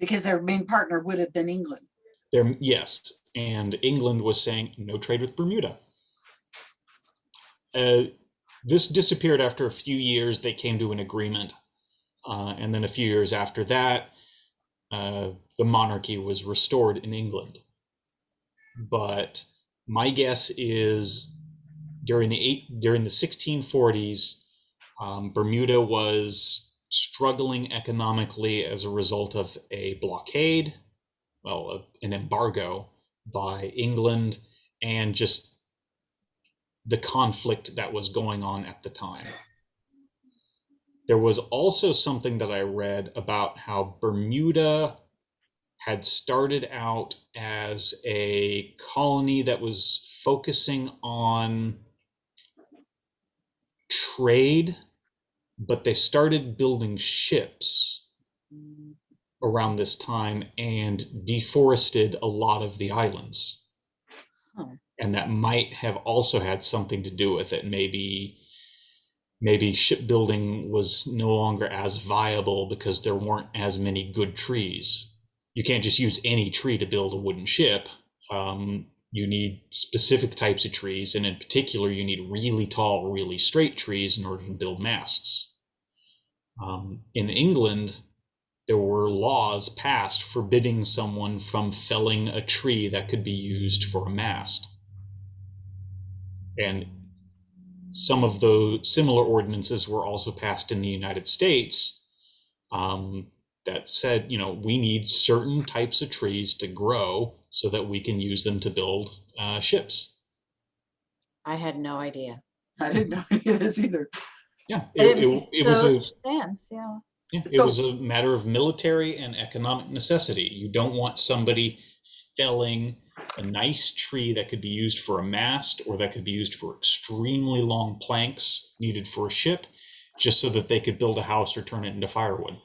Because their main partner would have been England. There, yes, and England was saying no trade with Bermuda. Uh, this disappeared after a few years. They came to an agreement, uh, and then a few years after that, uh, the monarchy was restored in England. But my guess is during the eight during the 1640s, um, Bermuda was struggling economically as a result of a blockade, well, an embargo by England and just the conflict that was going on at the time. There was also something that I read about how Bermuda had started out as a colony that was focusing on trade, but they started building ships around this time and deforested a lot of the islands. And that might have also had something to do with it. Maybe maybe shipbuilding was no longer as viable because there weren't as many good trees. You can't just use any tree to build a wooden ship. Um, you need specific types of trees, and in particular, you need really tall, really straight trees in order to build masts. Um, in England, there were laws passed forbidding someone from felling a tree that could be used for a mast. And some of those similar ordinances were also passed in the United States um, that said, you know, we need certain types of trees to grow so that we can use them to build uh, ships. I had no idea. I didn't know any of this either. Yeah, it, it it, it was a Sense, yeah. yeah, it So- was a matter of military and economic necessity. You don't want somebody felling a nice tree that could be used for a mast or that could be used for extremely long planks needed for a ship, just so that they could build a house or turn it into firewood.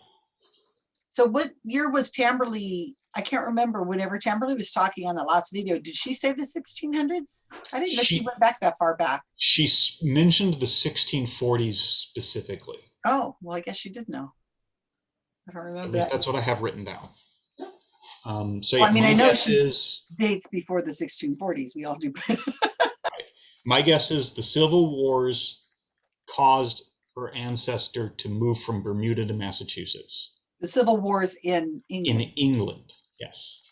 So what year was Tamberley? I can't remember whenever Tamberley was talking on the last video. Did she say the sixteen hundreds? I didn't know she She- went back that far back. She mentioned the 1640s specifically. Oh, well, I guess she did know. I don't remember that. that's what I have written down. Um, so Well, I mean, I know is Dates before the sixteen forties, we all do. my guess is the Civil Wars caused her ancestor to move from Bermuda to Massachusetts. The Civil Wars in England. in England. Yes.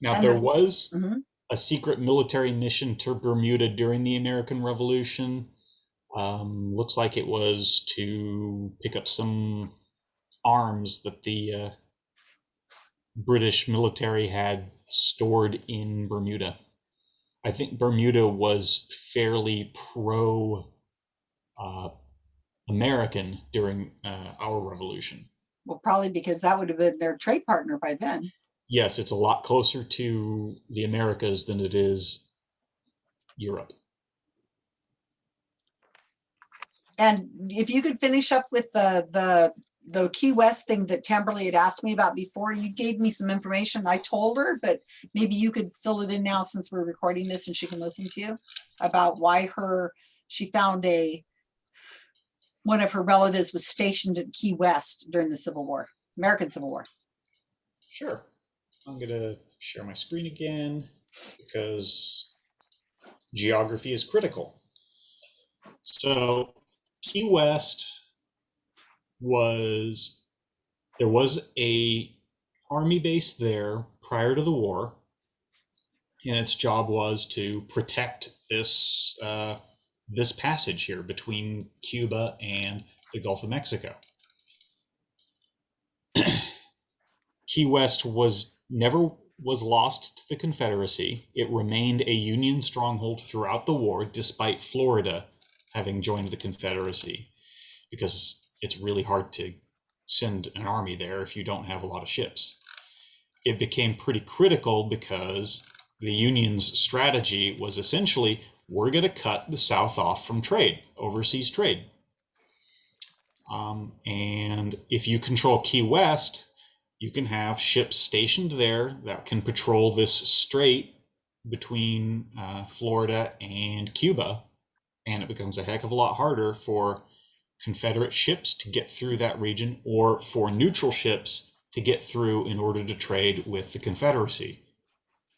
Now, And there the- was Mhm. a secret military mission to Bermuda during the American Revolution. Um, looks like it was to pick up some arms that the uh, British military had stored in Bermuda. I think Bermuda was fairly pro uh, American during uh, our revolution. Well, probably because that would have been their trade partner by then. yes, it's a lot closer to the Americas than it is Europe. And if you could finish up with the, the, the Key West thing that Tamberly had asked me about before, you gave me some information. I told her, but maybe you could fill it in now since we're recording this and she can listen to you about why her, she found a, one of her relatives was stationed at Key West during the Civil War, American Civil War. Sure. I'm going to share my screen again because geography is critical. So, Key West was there was a army base there prior to the war, and its job was to protect this uh, this passage here between Cuba and the Gulf of Mexico. Key West was never was lost to the Confederacy. It remained a Union stronghold throughout the war, despite Florida having joined the Confederacy, because it's really hard to send an army there if you don't have a lot of ships. It became pretty critical because the Union's strategy was essentially we're going to cut the South off from trade, overseas trade. Um, and if you control Key West, you can have ships stationed there that can patrol this strait between uh, Florida and Cuba, and it becomes a heck of a lot harder for Confederate ships to get through that region or for neutral ships to get through in order to trade with the Confederacy.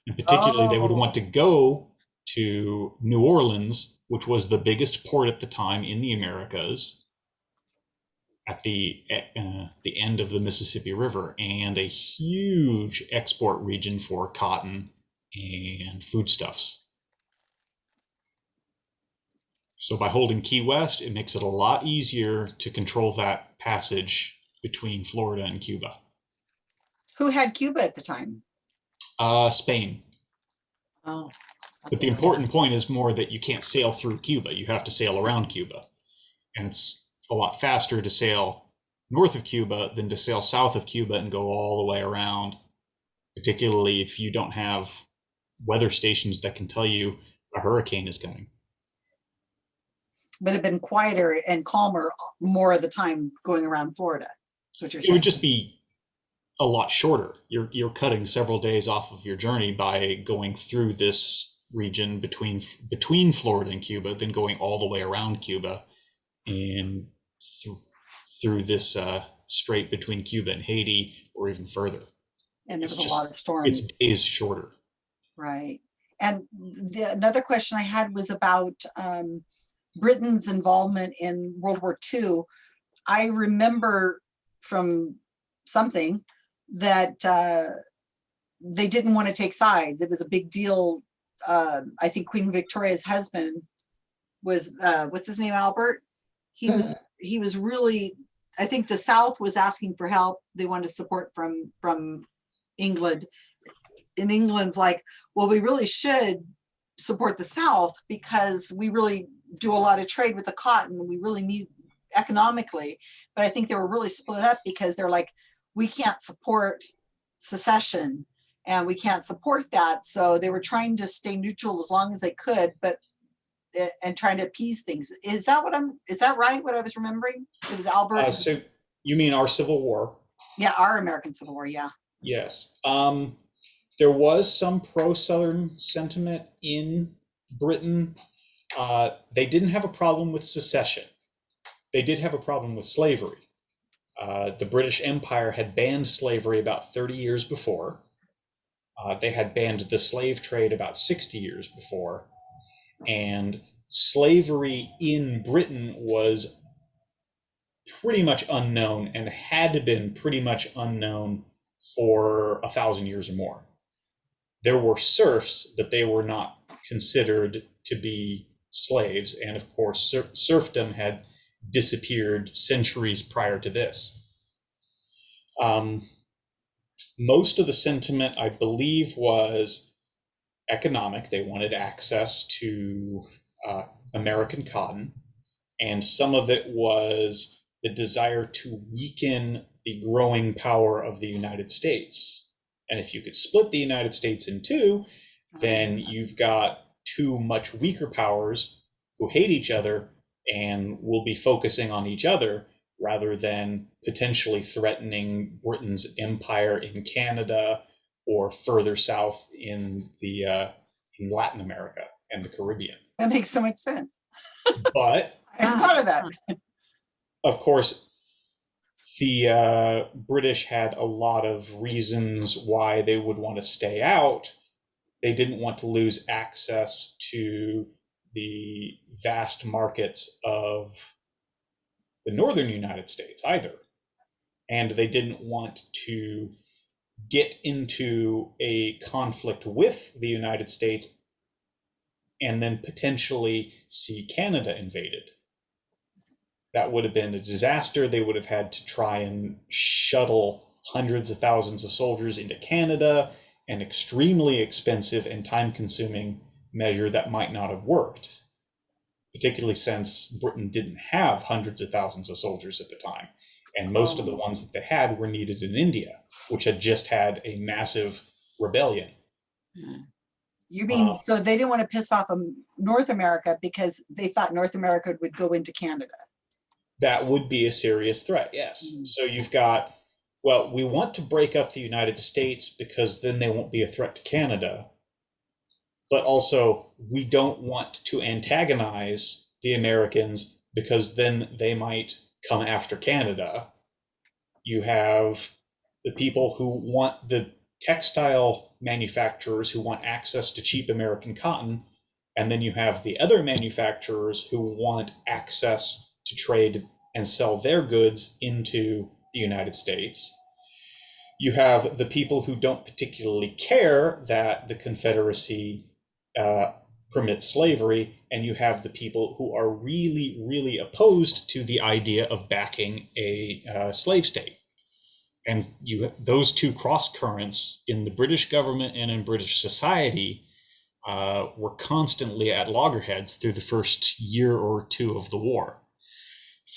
And particularly, they would Oh. want to go to New Orleans, which was the biggest port at the time in the Americas, at the uh, the end of the Mississippi River, and a huge export region for cotton and foodstuffs. So by holding Key West, it makes it a lot easier to control that passage between Florida and Cuba. Who had Cuba at the time? Uh, Spain. Oh. But the important point is more that you can't sail through Cuba. You have to sail around Cuba. And it's a lot faster to sail north of Cuba than to sail south of Cuba and go all the way around, particularly if you don't have weather stations that can tell you a hurricane is coming. But it'd been quieter and calmer more of the time going around Florida. That's what you're It would just be a lot shorter. You're you're cutting several days off of your journey by going through this region between between Florida and Cuba, then going all the way around Cuba and through through this uh, strait between Cuba and Haiti, or even further. And there was a lot of storms. It's days shorter. Right. And the, another question I had was about um, Britain's involvement in World War II. I remember from something that uh, they didn't want to take sides. It was a big deal. Uh, I think Queen Victoria's husband was, uh, what's his name, Albert? He was, he was really, I think the South was asking for help. They wanted support from, from England. In England's like, well, we really should support the South because we really do a lot of trade with the cotton. We really need economically. But I think they were really split up because they're like, we can't support secession and we can't support that. So they were trying to stay neutral as long as they could, but eh, and trying to appease things. Is that what I'm, is that right? What I was remembering? It was Uh, Albert, so you mean our Civil War? yeah, our American Civil War, yeah. Yes. Um, there was some pro-Southern sentiment in Britain. Uh, they didn't have a problem with secession. They did have a problem with slavery. Uh, the British Empire had banned slavery about 30 years before. Uh, they had banned the slave trade about 60 years before. And slavery in Britain was pretty much unknown and had been pretty much unknown for a thousand years or more. There were serfs, but they were not considered to be slaves. And of course, ser- serfdom had disappeared centuries prior to this. Um, most of the sentiment, I believe, was economic. They wanted access to uh, American cotton. And some of it was the desire to weaken the growing power of the United States. And if you could split the United States in two, then you've got two much weaker powers who hate each other and will be focusing on each other rather than potentially threatening Britain's empire in Canada or further south in the uh, in Latin America and the Caribbean. That makes so much sense. But I hadn't thought of that. of course, the uh, British had a lot of reasons why they would want to stay out. They didn't want to lose access to the vast markets of the northern United States either. And they didn't want to get into a conflict with the United States and then potentially see Canada invaded that would have been a disaster. They would have had to try and shuttle hundreds of thousands of soldiers into Canada, an extremely expensive and time consuming measure that might not have worked, particularly since Britain didn't have hundreds of thousands of soldiers at the time. And most of the ones that they had were needed in India, which had just had a massive rebellion. You mean, Uh, so they didn't want to piss off um, North America because they thought North America would go into Canada. that would be a serious threat, yes. Mhm. So you've got, well, we want to break up the United States because then they won't be a threat to Canada. But also, we don't want to antagonize the Americans because then they might come after Canada. You have the people who want the textile manufacturers who want access to cheap American cotton. And then you have the other manufacturers who want access to trade and sell their goods into the United States. You have the people who don't particularly care that the Confederacy uh, permits slavery, and you have the people who are really, really opposed to the idea of backing a uh, slave state. And you those two cross currents in the British government and in British society uh, were constantly at loggerheads through the first year or two of the war.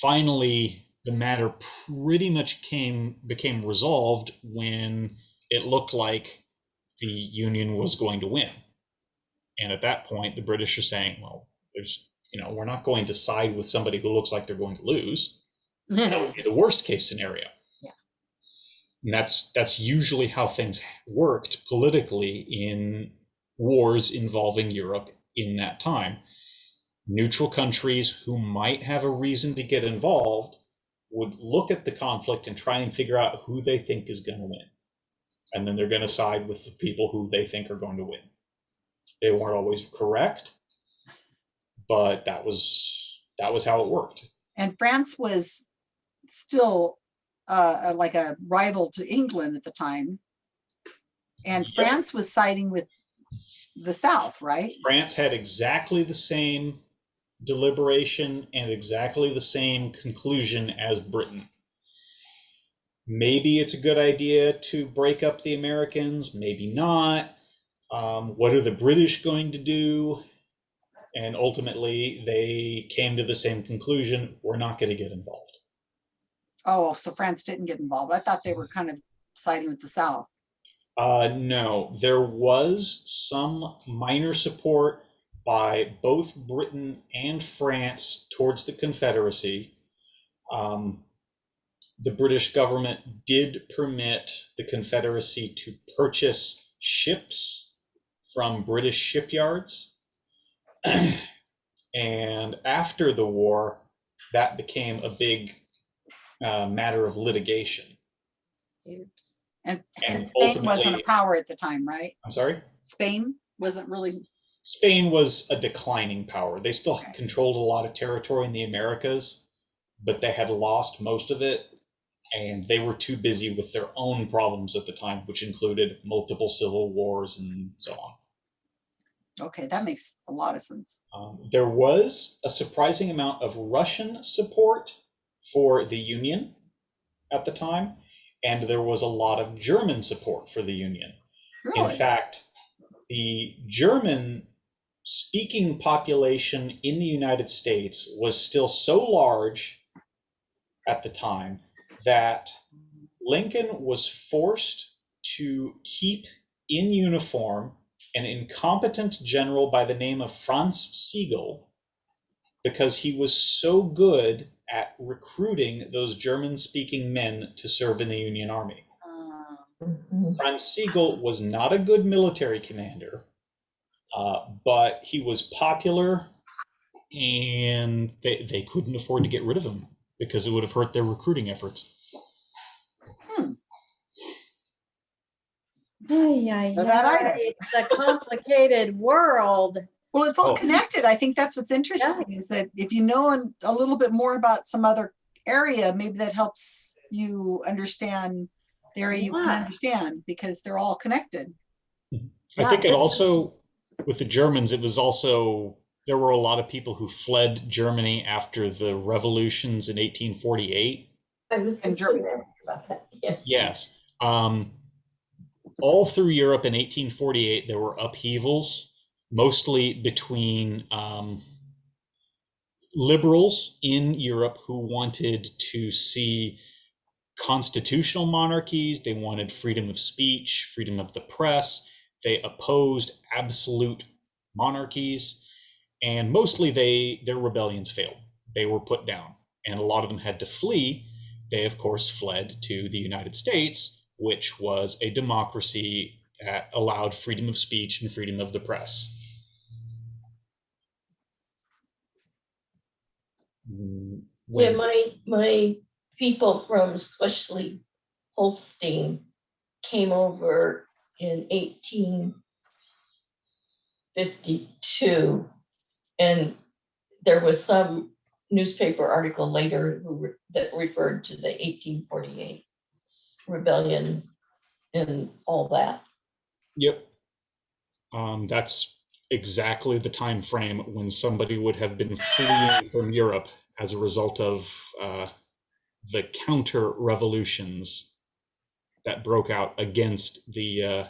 Finally, the matter pretty much came became resolved when it looked like the Union was going to win. And at that point, the British are saying, well, there's, you know, we're not going to side with somebody who looks like they're going to lose. That would be the worst case scenario. Yeah. And that's that's usually how things worked politically in wars involving Europe in that time. Neutral countries who might have a reason to get involved would look at the conflict and try and figure out who they think is going to win. And then they're going to side with the people who they think are going to win. They weren't always correct, but that was that was how it worked. And France was still uh, like a rival to England at the time. And. France was siding with the South, right? France had exactly the same deliberation and exactly the same conclusion as Britain. Maybe it's a good idea to break up the Americans, maybe not. Um, what are the British going to do? And ultimately, they came to the same conclusion we're not going to get involved. Oh, so France didn't get involved. I thought they were kind of siding with the South. Uh, no, there was some minor support by both Britain and France towards the Confederacy. Um, the British government did permit the Confederacy to purchase ships from British shipyards. and after the war, that became a big uh, matter of litigation. Oops. And, And and Spain wasn't a power at the time, right? I'm sorry? Spain wasn't really, Spain was a declining power. They still Okay. controlled a lot of territory in the Americas, but they had lost most of it. And they were too busy with their own problems at the time, which included multiple civil wars and so on. Okay, that makes a lot of sense. Um, there was a surprising amount of Russian support for the Union at the time, and there was a lot of German support for the Union. Really? In fact, the German speaking population in the United States was still so large at the time that Lincoln was forced to keep in uniform an incompetent general by the name of Franz Sigel because he was so good at recruiting those German speaking men to serve in the Union Army. Uh, Mhm. Franz Sigel was not a good military commander, uh, but he was popular and they, they couldn't afford to get rid of him because it would have hurt their recruiting efforts. Ay, ay, So that item. ay, It's a complicated world. Well, it's all Oh. connected. I think that's what's interesting is that if you know a little bit more about some other area, maybe that helps you understand the area you can Yeah. understand because they're all connected. I Yeah, think it also, with the Germans, it was also, there were a lot of people who fled Germany after the revolutions in 1848. I was just Ger- about that. Yeah. Yes. Um, all through Europe in 1848, there were upheavals, mostly between um, liberals in Europe who wanted to see constitutional monarchies. They wanted freedom of speech, freedom of the press. They opposed absolute monarchies, and mostly they their rebellions failed. They were put down, and a lot of them had to flee they of course fled to the United States, which was a democracy that allowed freedom of speech and freedom of the press. Mm, Yeah, my, my people from Schleswig Holstein came over in eighteen fifty-two. And there was some newspaper article later who, re- that referred to the eighteen forty-eight rebellion and all that. Yep. Um, that's exactly the time frame when somebody would have been fleeing from Europe as a result of uh, the counter revolutions that broke out against the uh,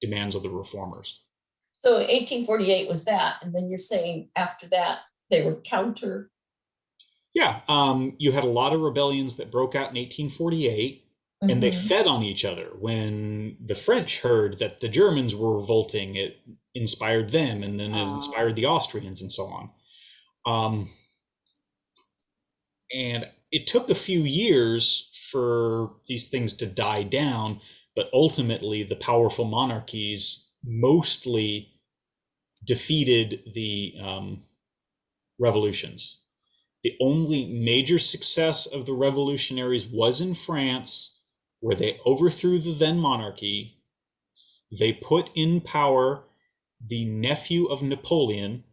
demands of the reformers. So eighteen forty-eight was that, and then you're saying after that, they were counter, Yeah, um, you had a lot of rebellions that broke out in 1848, and they Mhm. fed on each other. When the French heard that the Germans were revolting, it inspired them, and then it Ah. inspired the Austrians, and so on. Um, and it took a few years for these things to die down, but ultimately, the powerful monarchies mostly defeated the um, revolutions. The only major success of the revolutionaries was in France, where they overthrew the then monarchy. They put in power the nephew of Napoleon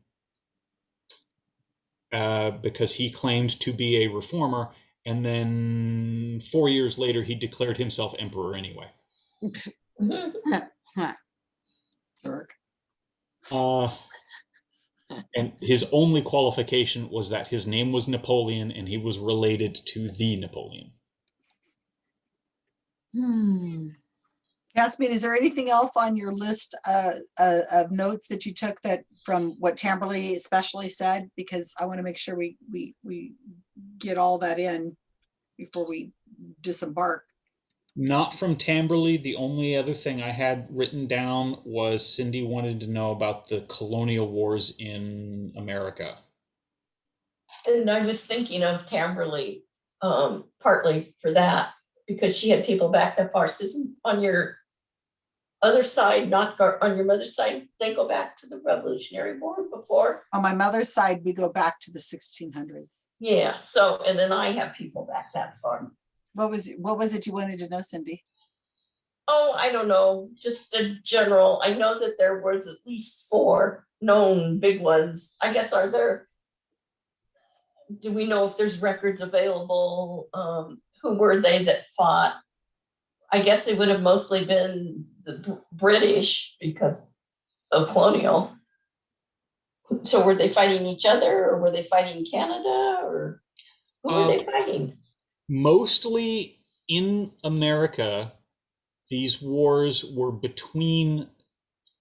uh, because he claimed to be a reformer. And then four years later, he declared himself emperor anyway. Jerk. Uh, and his only qualification was that his name was Napoleon and he was related to the Napoleon. Hmm. Yasmin, is there anything else on your list uh, uh, of notes that you took that from what Tamberly especially said? Because I want to make sure we, we, we get all that in before we disembark. Not from Tamberley. The only other thing I had written down was Cindy wanted to know about the colonial wars in America. And I was thinking of Tamberly, um, partly for that, because she had people back that far. Susan, on your other side, not go- on your mother's side, they go back to the Revolutionary War before. On my mother's side, we go back to the sixteen hundreds. Yeah, so, and then I have people back that far. What was, it- what was it you wanted to know, Cindy? Oh, I don't know, just a general, I know that there was at least four known big ones. I guess are there? Do we know if there's records available? Um, who were they that fought? I guess they would have mostly been the British because of colonial. So were they fighting each other or were they fighting Canada or who were they um, fighting? Mostly in America, these wars were between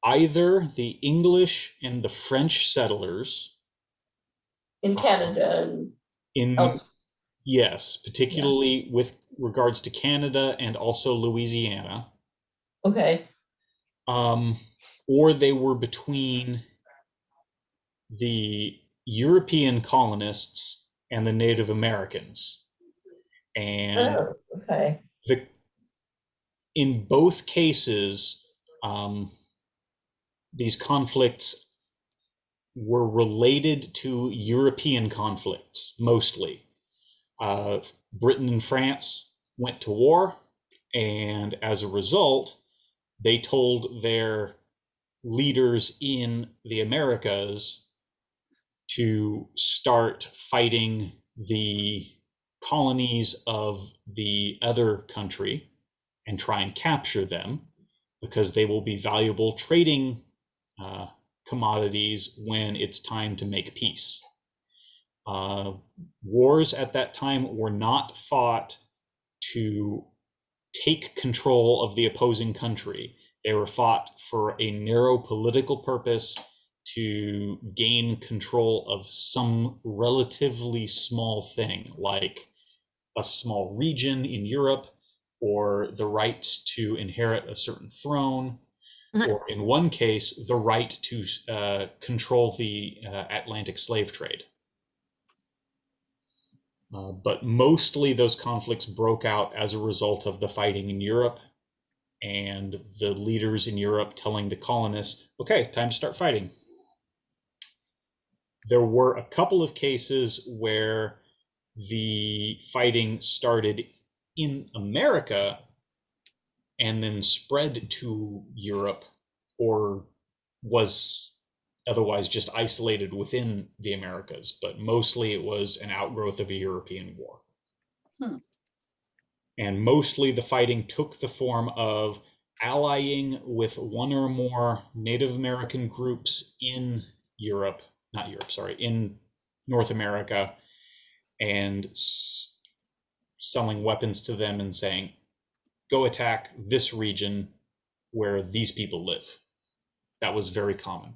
either the English and the French settlers In Canada and in else? Yes, particularly with regards to Canada and also Louisiana. Okay, um, or they were between the European colonists and the Native Americans. And oh, okay. the in both cases, um, these conflicts were related to European conflicts mostly. Uh, Britain and France went to war, and as a result, they told their leaders in the Americas to start fighting the colonies of the other country and try and capture them because they will be valuable trading uh, commodities when it's time to make peace. Uh, wars at that time were not fought to take control of the opposing country. They were fought for a narrow political purpose to gain control of some relatively small thing, like a small region in Europe, or the right to inherit a certain throne, Mhm. or in one case, the right to uh, control the uh, Atlantic slave trade. Uh, but mostly those conflicts broke out as a result of the fighting in Europe and the leaders in Europe telling the colonists, okay, time to start fighting. There were a couple of cases where the fighting started in America and then spread to Europe or was otherwise just isolated within the Americas, but mostly it was an outgrowth of a European war. Hmm. And mostly the fighting took the form of allying with one or more Native American groups in Europe, not Europe, sorry, in North America, and selling weapons to them and saying, go attack this region where these people live. That was very common.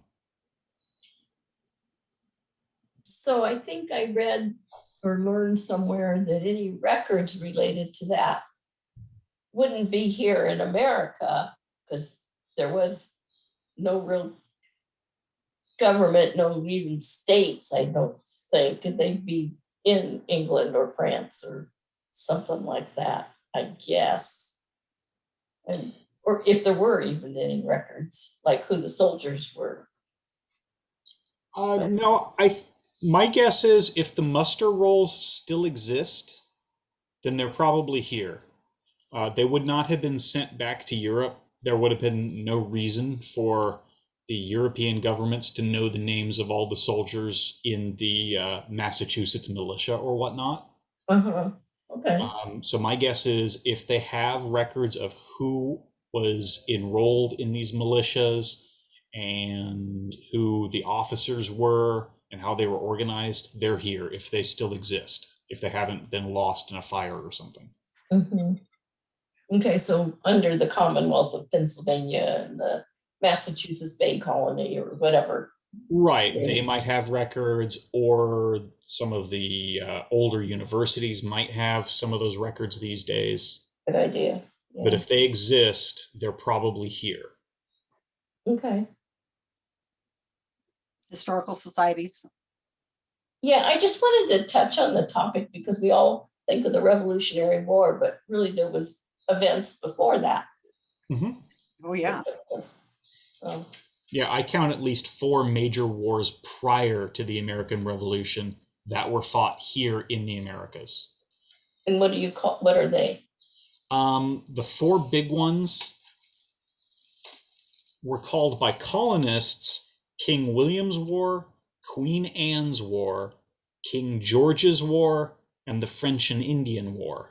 So I think I read or learned somewhere that any records related to that wouldn't be here in America, because there was no real government, no even states, I don't think, they'd be in England or France or something like that, I guess. And, or if there were even any records, like who the soldiers were. Uh, no, I. My guess is if the muster rolls still exist, then they're probably here. Uh, they would not have been sent back to Europe. There would have been no reason for the European governments to know the names of all the soldiers in the uh, Massachusetts militia or whatnot. Uh-huh, okay. Um, so my guess is if they have records of who was enrolled in these militias and who the officers were and how they were organized, they're here if they still exist, if they haven't been lost in a fire or something. Mm -hmm. Okay, so under the Commonwealth of Pennsylvania and the Massachusetts Bay Colony or whatever. Right, they might have records, or some of the uh, older universities might have some of those records these days. Good idea. But if they exist, they're probably here. Okay. Historical societies. Yeah, I just wanted to touch on the topic because we all think of the Revolutionary War, but really there was events before that. Mhm. Oh, yeah. that took place. So, Yeah, I count at least four major wars prior to the American Revolution that were fought here in the Americas. and what do you call, what are they? Um, the four big ones were called by colonists King William's War, Queen Anne's War, King George's War, and the French and Indian War.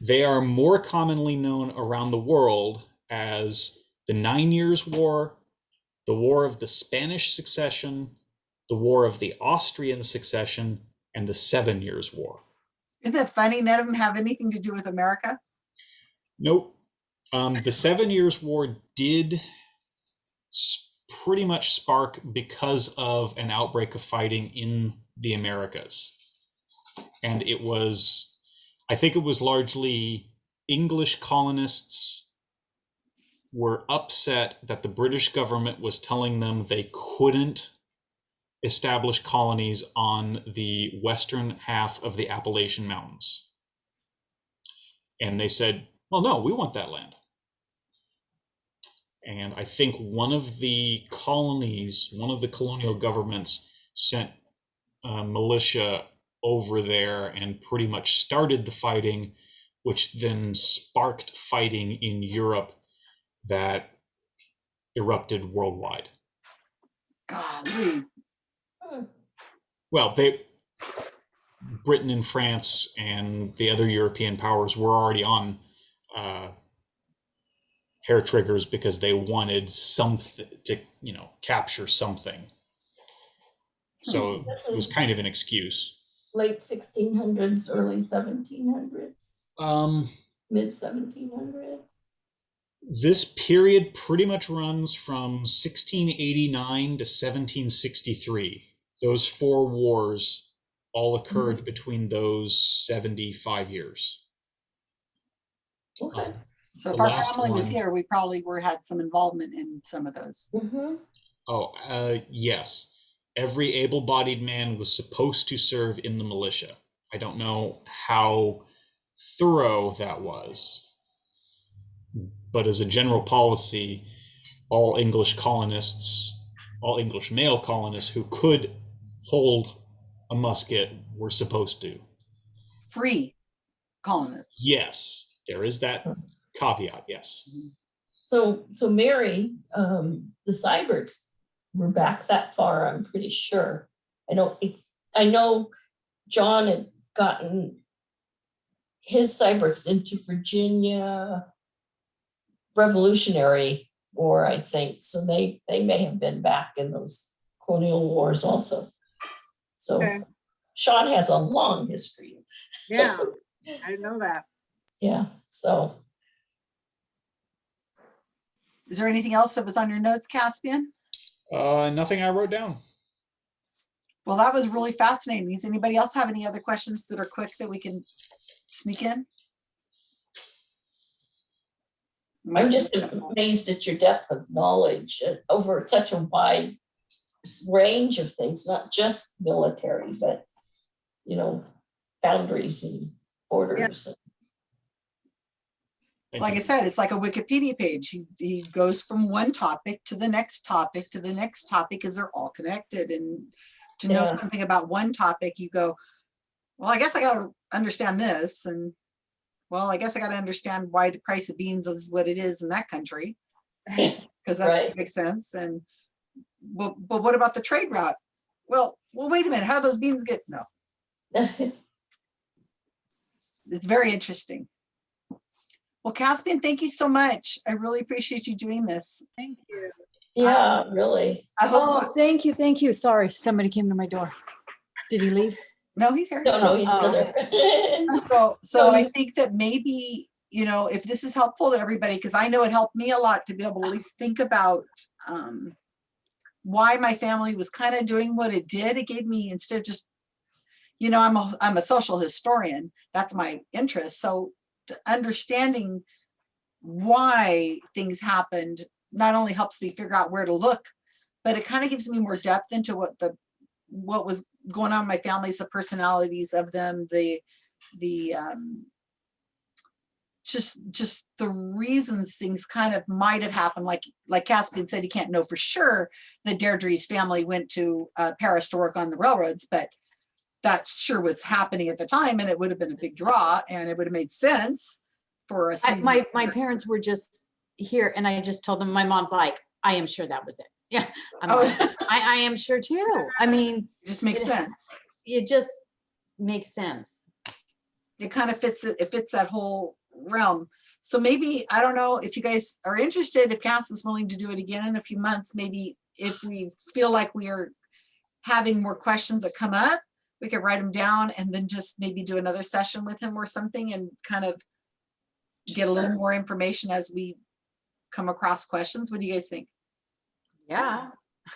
They are more commonly known around the world as the Nine Years' War, the War of the Spanish Succession, the War of the Austrian Succession, and the Seven Years' War. Isn't that funny? None of them have anything to do with America. Nope. Um, the Seven Years' War did s- pretty much spark because of an outbreak of fighting in the Americas. And it was, I think it was largely English colonists were upset that the British government was telling them they couldn't establish colonies on the western half of the Appalachian Mountains. And they said, well, no, we want that land. And I think one of the colonies, one of the colonial governments sent uh, militia over there and pretty much started the fighting, which then sparked fighting in Europe that erupted worldwide. Golly. Well, they Britain and France and the other European powers were already on uh, hair triggers because they wanted something to, you know, capture something. So This it was kind of an excuse. late sixteen hundreds, early seventeen hundreds, Um, mid seventeen hundreds. this period pretty much runs from 1689 to 1763. Those four wars all occurred between those 75 years. Okay. Um, So if our last family was here, we probably were, had some involvement in some of those. hmm Oh, uh, yes. Every able bodied man was supposed to serve in the militia. I don't know how thorough that was. But as a general policy, all English colonists, all English male colonists who could hold a musket were supposed to. Free colonists. Yes, there is that caveat, yes. So, so Mary, um, the Cyberts were back that far, I'm pretty sure. I don't, it's, I know John had gotten his Cyberts into Virginia Revolutionary War, I think, so they, they may have been back in those colonial wars also. So Okay. Sean has a long history, Yeah, I know that. yeah, so. Is there anything else that was on your notes, Caspian? Uh, nothing I wrote down. Well, that was really fascinating. Does anybody else have any other questions that are quick that we can sneak in? I'm just amazed at your depth of knowledge over such a wide range of things, not just military, but, you know, boundaries and borders. and- Thank Like I said, it's like a Wikipedia page. He, he goes from one topic to the next topic to the next topic because they're all connected. And to know Yeah. something about one topic, you go, well, I guess I gotta understand this. And well, I guess I gotta understand why the price of beans is what it is in that country. Because that Right. makes sense. And but, but what about the trade route? Well, well, wait a minute. How do those beans get? No, it's very interesting. Well, Caspian, thank you so much. I really appreciate you doing this. Thank you. Yeah, really. I Oh, thank you, thank you. Sorry, somebody came to my door. Did he leave? no, he's here. No, no, he's still Oh, there. So, so I Um, think that maybe, you know, if this is helpful to everybody, because I know it helped me a lot to be able to at least think about um, why my family was kind of doing what it did. It gave me, instead of just, you know, I'm a, I'm a social historian. That's my interest. So to understanding why things happened not only helps me figure out where to look, but it kind of gives me more depth into what the, what was going on in my families, the personalities of them, the, the, um, just, just the reasons things kind of might have happened, like, like Caspian said, he can't know for sure that Deirdre's family went to uh, Paris to work on the railroads, but that sure was happening at the time and it would have been a big draw and it would have made sense for season My, my parents were just here and I just told them, my mom's like, I am sure that was it. Yeah, I'm Oh, like, I, I am sure too. I mean, it just makes it- sense. it just makes sense. it kind of fits, it it fits that whole realm. So maybe, I don't know if you guys are interested, if Cass is willing to do it again in a few months, maybe if we feel like we are having more questions that come up, we could write them down and then just maybe do another session with him or something and kind of get a little more information as we come across questions. What do you guys think? Yeah.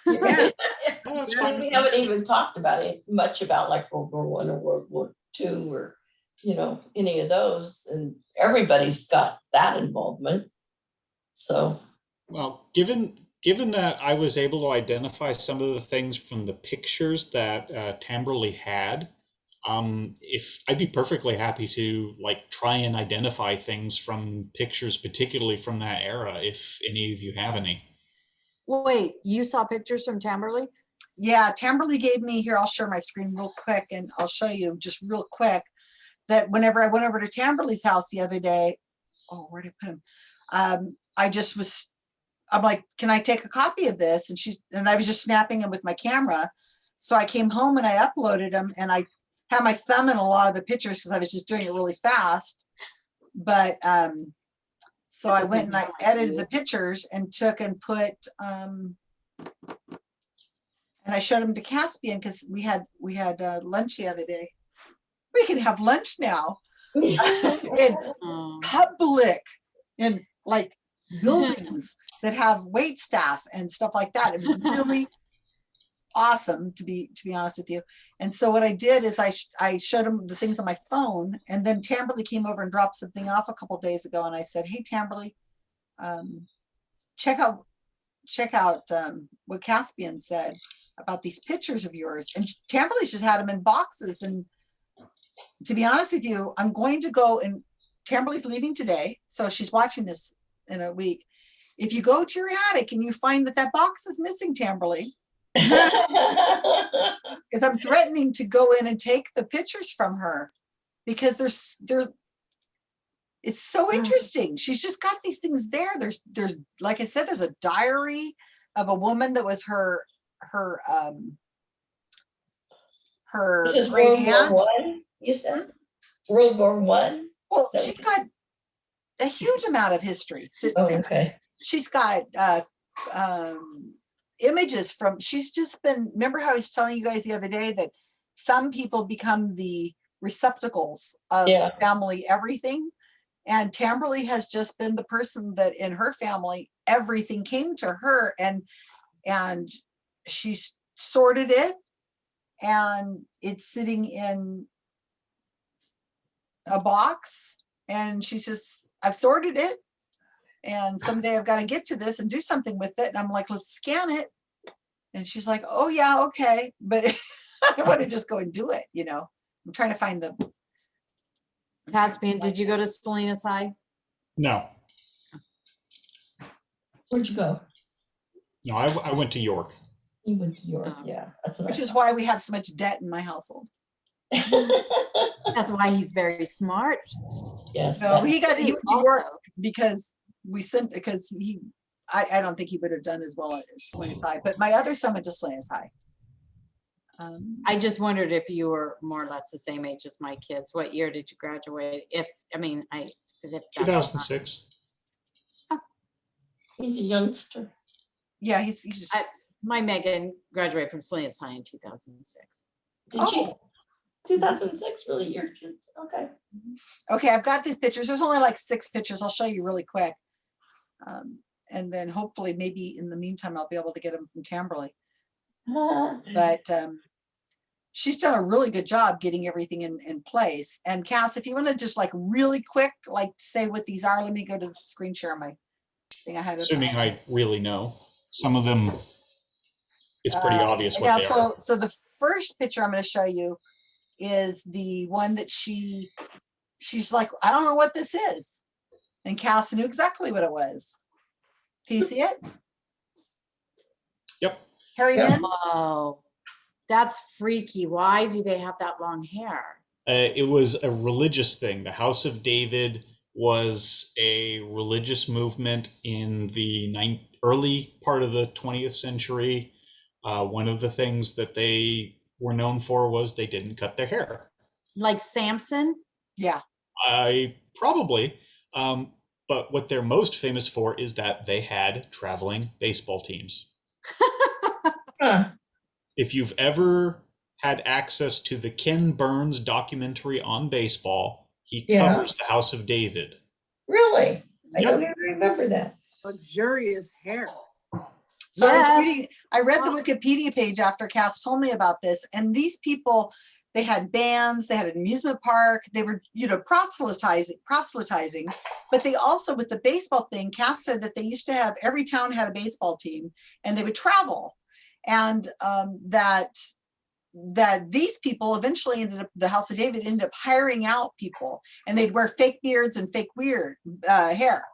Yeah. Oh, that's I mean, fine. We haven't even talked about it much about like World War One or World War Two or, you know, any of those. And everybody's got that involvement. So, Well, given given that I was able to identify some of the things from the pictures that uh, Tamberley had, um, if I'd be perfectly happy to like try and identify things from pictures, particularly from that era, if any of you have any. Wait, you saw pictures from Tamberley? Yeah, Tamberly gave me, here, I'll share my screen real quick and I'll show you just real quick that whenever I went over to Tamberly's house the other day, oh, where did I put him? Um, I just was, I'm like, can I take a copy of this? And she's, and I was just snapping them with my camera. So I came home and I uploaded them and I had my thumb in a lot of the pictures because I was just doing it really fast. But, um, so I went and I edited the pictures and took and put, um, and I showed them to Caspian because we had, we had uh, lunch the other day. We can have lunch now in public, in like buildings that have wait staff and stuff like that. It was really awesome to be, to be honest with you. And so what I did is I, sh- I showed him the things on my phone and then Tamberly came over and dropped something off a couple days ago and I said, hey, Tamberly, um, check out, check out um, what Caspian said about these pictures of yours. And Tamberly's just had them in boxes and to be honest with you, I'm going to go and Tamberly's leaving today, so she's watching this in a week. If you go to your attic and you find that that box is missing, Tamberly, because I'm threatening to go in and take the pictures from her because there's there's it's so Mm. interesting. She's just got these things there. There's there's like I said, there's a diary of a woman that was her her um her great World War aunt. One, you said? World War One? Well, So- she's got a huge amount of history Oh, okay. She's got uh, um, images from, she's just been, remember how I was telling you guys the other day that some people become the receptacles of Yeah. family everything? And Tamberly has just been the person that in her family, everything came to her and, and she's sorted it and it's sitting in a box and she's just, I've sorted it. And someday I've got to get to this and do something with it. And I'm like, let's scan it. And she's like, oh yeah, okay. But I want to just go and do it, you know, I'm trying to find the. I'm trying to Caspian, did you go to Salinas High? No, Where'd you go? no, I, I went to York. You went to York, Oh. yeah. That's what I Which is thought. why we have so much debt in my household. That's why he's very smart. Yes. No, that- he got, he went to York Also. because we sent, because he, I, I don't think he would have done as well at Salinas High, but my other son went to Salinas High. Um, I just wondered if you were more or less the same age as my kids. What year did you graduate? If, I mean, I if that- 2006. He's a youngster. Yeah, he's, he's just, I- My Megan graduated from Salinas High in two thousand and six. Did you? Two thousand six, really, your kids, okay. okay, I've got these pictures. There's only like six pictures. I'll show you really quick. Um, And then hopefully maybe in the meantime, I'll be able to get them from Tamberley. But um, she's done a really good job getting everything in, in place. And Cass, if you want to just like really quick, like say what these are, let me go to the screen share my thing I had. it- Assuming I really know. Some of them, it's pretty Uh, obvious Yeah, they so, are. so the first picture I'm gonna show you is the one that she, she's like, I don't know what this is. And Cass knew exactly what it was. Can you see it? Yep. Harry Yeah. Men? Oh, that's freaky. Why do they have that long hair? Uh, it was a religious thing. The House of David was a religious movement in the early part of the 20th century. Uh, one of the things that they were known for was they didn't cut their hair. Like Samson? Yeah, I probably, um, but what they're most famous for is that they had traveling baseball teams. huh, If you've ever had access to the Ken Burns documentary on baseball, he Yeah. covers the House of David. Really? I Yep. don't even remember that. Luxurious hair. So I was reading, I read the Wikipedia page after Cass told me about this, and these people, they had bands, they had an amusement park, they were, you know, proselytizing, proselytizing. But they also, with the baseball thing, Cass said that they used to have, every town had a baseball team and they would travel. And um, that, that these people eventually ended up, the House of David ended up hiring out people and they'd wear fake beards and fake weird uh, hair.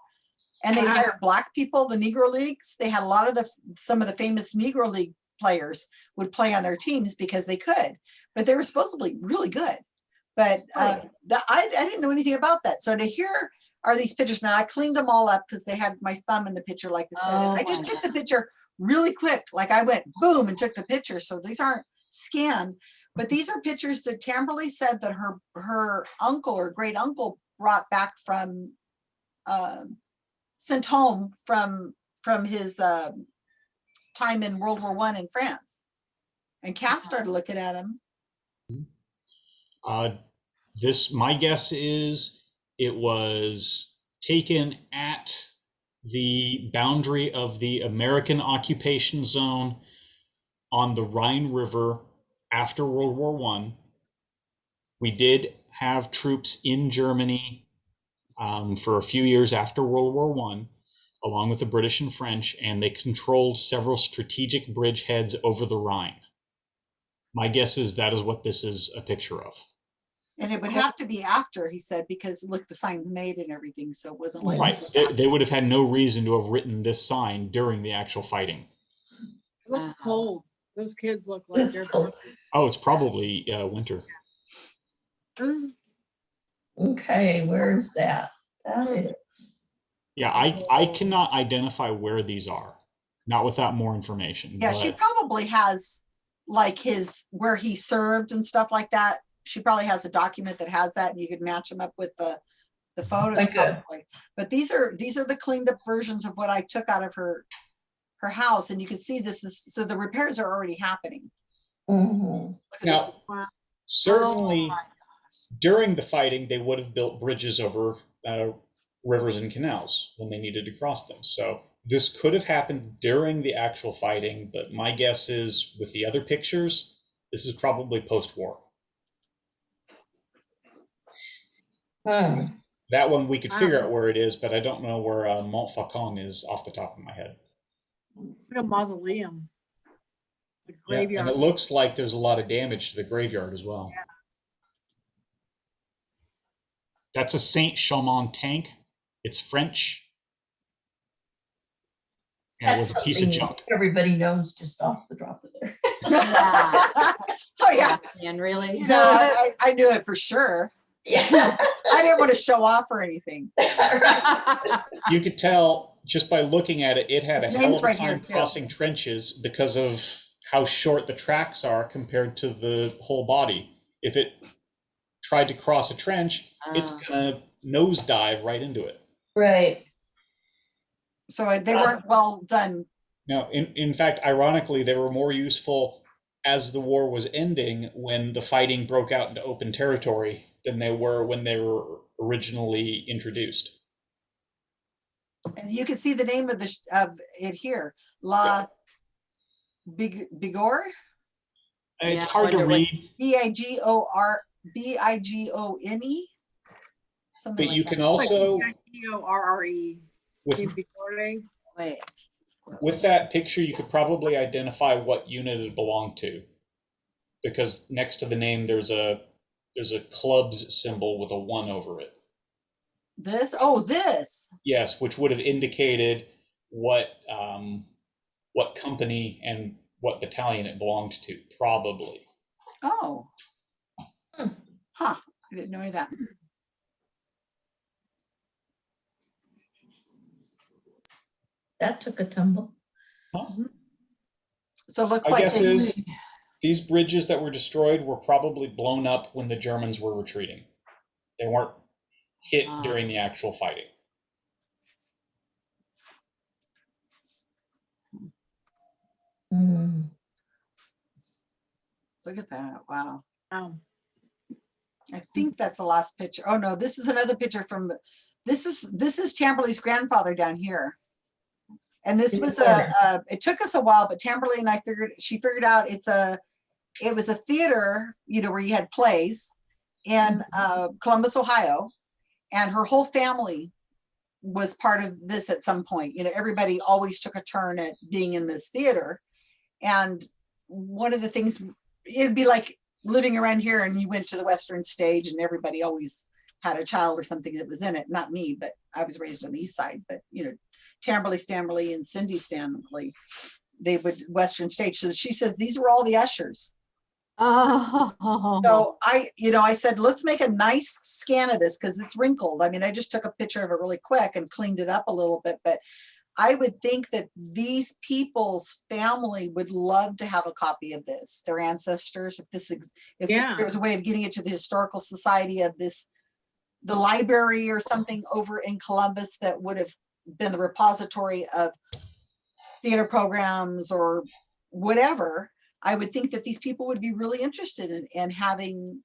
And they hired black people, the Negro Leagues. They had a lot of the, some of the famous Negro League players would play on their teams because they could, but they were supposedly really good. But uh, the, I, I didn't know anything about that. So to hear are these pictures now, I cleaned them all up because they had my thumb in the picture, like I said. and Oh I just my took the picture really quick, like I went boom and took the picture. So these aren't scanned, but these are pictures that Tamberly said that her her uncle or great uncle brought back from um, sent home from from his um, time in World War One in France. And Cass started looking at him. Uh, this, my guess is it was taken at the boundary of the American occupation zone on the Rhine River after World War One. We did have troops in Germany um, for a few years after World War One, along with the British and French, and they controlled several strategic bridgeheads over the Rhine. My guess is that is what this is a picture of. And it would have to be after, he said, because look, the sign's made and everything, so it wasn't like. Right. They, they would have had no reason to have written this sign during the actual fighting. It looks Uh-huh. cold. Those kids look like they're. cool. Oh, it's probably uh, winter. This is- Okay, where's that? That is. Yeah, I, I cannot identify where these are, not without more information. Yeah, she but- probably has like his, where he served and stuff like that. She probably has a document that has that and you could match them up with the, the photos Okay. probably. But these are, these are the cleaned up versions of what I took out of her, her house. And you can see this is, so the repairs are already happening. Mhm. Look at this. Now, Wow. certainly Oh during the fighting, they would have built bridges over uh, rivers and canals when they needed to cross them. So this could have happened during the actual fighting, but my guess is with the other pictures, this is probably post-war. Hmm. That one we could figure Wow. out where it is, but I don't know where uh, Montfaucon is off the top of my head. It's like a mausoleum. The Yeah, and it looks like there's a lot of damage to the graveyard as well. That's a Saint Chamond tank. It's French. And it was a piece of junk. everybody knows just off the drop of their. Oh, yeah. And really? No, I, I I knew it for sure. Yeah. I didn't want to show off or anything. You could tell just by looking at it, it had a His hell of a right here, time too. crossing trenches because of how short the tracks are compared to the whole body. If it tried to cross a trench, it's Ah. gonna nosedive right into it. Right. So uh, they weren't well done. Now, in, in fact, ironically, they were more useful as the war was ending when the fighting broke out into open territory than they were when they were originally introduced. And you can see the name of the, of it here, La Big, Bigor, It's Yeah, hard to read, B I G O R, B I G O N E. Something but you like can that. also, O R R E. with, Wait, with that picture, you could probably identify what unit it belonged to. Because next to the name, there's a, there's a club's symbol with a one over it. This, oh, this, Yes, which would have indicated what, um, what company and what battalion it belonged to, probably. oh. Hmm. Huh, I didn't know that. That took a tumble. So it looks My like, guess they- is these bridges that were destroyed were probably blown up when the Germans were retreating. They weren't hit Ah. during the actual fighting. Hmm. look at that, wow. Um, I think that's the last picture. Oh, no, this is another picture from, this is, this is Tamberley's grandfather down here. And this was a, corner. uh, it took us a while, but Tamberley and I figured, she figured out it's a, it was a theater, you know, where you had plays in uh, Columbus, Ohio. And her whole family was part of this at some point. You know, everybody always took a turn at being in this theater. And one of the things, it'd be like living around here and you went to the Western stage and everybody always had a child or something that was in it. Not me, but I was raised on the east side, but you know, Tamberley Stanley and Cindy Stanley, they would Western stage. So she says, these were all the ushers. Oh, So I, you know, I said, let's make a nice scan of this because it's wrinkled. I mean, I just took a picture of it really quick and cleaned it up a little bit, but I would think that these people's family would love to have a copy of this, their ancestors, if this, ex- if Yeah. there was a way of getting it to the Historical Society of this, the library or something over in Columbus that would have been the repository of theater programs or whatever, I would think that these people would be really interested in, in having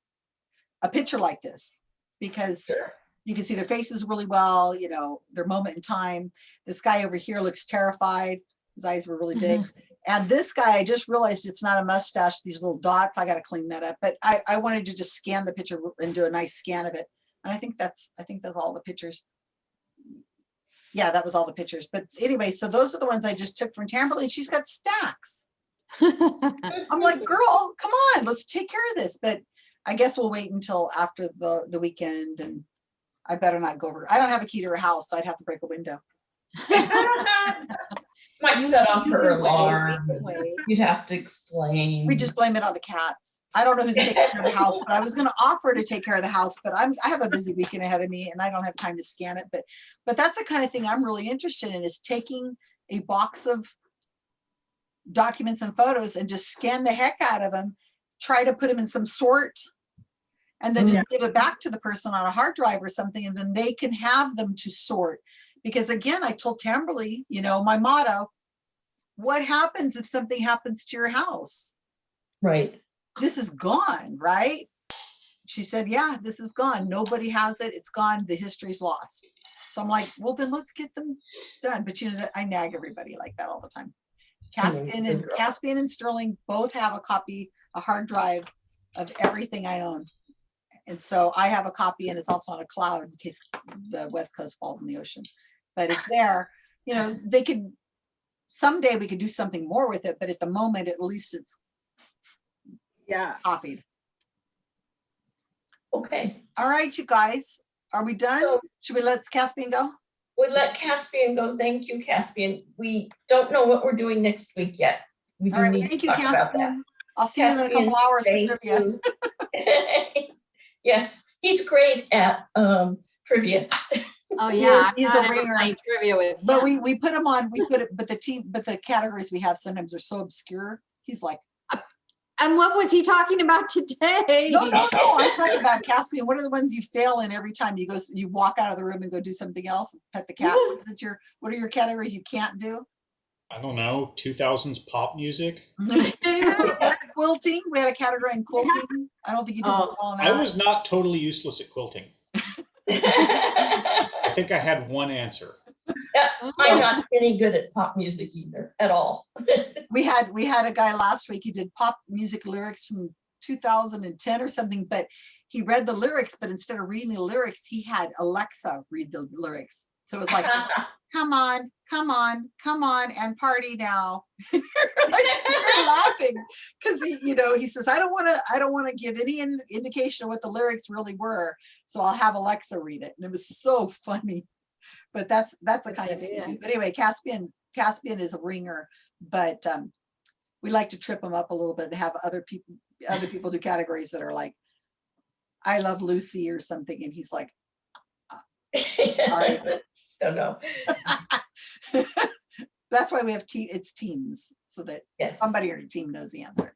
a picture like this because Sure. you can see their faces really well, you know, their moment in time. This guy over here looks terrified. His eyes were really big. Mm-hmm. And this guy, I just realized it's not a mustache, these little dots. I got to clean that up. But I, I wanted to just scan the picture and do a nice scan of it. And I think that's, I think that's all the pictures. Yeah, that was all the pictures. But anyway, so those are the ones I just took from Tamberley. and She's got stacks. I'm like, girl, come on, let's take care of this. But I guess we'll wait until after the, the weekend and I better not go over. I don't have a key to her house, so I'd have to break a window. Might set off her can wait, we alarm. You'd have to explain. We just blame it on the cats. I don't know who's taking care of the house, but I was gonna offer to take care of the house, but I'm, I have a busy weekend ahead of me and I don't have time to scan it, but, but that's the kind of thing I'm really interested in is taking a box of documents and photos and just scan the heck out of them, try to put them in some sort and then just give it back to the person on a hard drive or something, and then they can have them to sort. Because again, I told Tamberly, you know, my motto, what happens if something happens to your house? Right. this is gone, right? She said, yeah, this is gone. Nobody has it. It's gone. The history's lost. So I'm like, well, then let's get them done. But you know that I nag everybody like that all the time. Caspian and. Caspian and Sterling both have a copy, a hard drive of everything I own. And so I have a copy and it's also on a cloud in case the West Coast falls in the ocean. But it's there, you know, they could, someday we could do something more with it, but at the moment, at least it's yeah. copied. Okay. All right, you guys, are we done? So- Should we let Caspian go? We let Caspian go. Thank you, Caspian. We don't know what we're doing next week yet. We All do right, need thank to you, talk about. Caspian. I'll see you in a couple hours for Thank trivia. you. Yes, he's great at um trivia. Oh, He yeah. is- he's a not ever ringer. Trivia with But we, we put him on, we put it, but the team, but the categories we have sometimes are so obscure. He's like, And what was he talking about today? No, no, no, I'm talking about Caspian. What are the ones you fail in every time you go, you walk out of the room and go do something else? Pet the cat? What is it your, what are your categories you can't do? I don't know, 2000s pop music. Quilting, we had a category in quilting. I don't think you did Oh, well I was not totally useless at quilting. I think I had one answer. I'm not any good at pop music either, at all. We had, we had a guy last week, he did pop music lyrics from two thousand and ten or something, but he read the lyrics, but instead of reading the lyrics, he had Alexa read the lyrics. So it was like, come on, come on, come on and party now. Like, We're laughing because he, you know, he says, I don't want to, I don't want to give any in- indication of what the lyrics really were. So I'll have Alexa read it. And it was so funny. But that's, that's the Good kind of thing we idea. do. But anyway, Caspian, Caspian is a ringer, but um, we like to trip him up a little bit and have other people, other people do categories that are like, I love Lucy or something. And he's like, Sorry. Don't know. that's why we have te, it's teams so that Yes. somebody on your team knows the answer.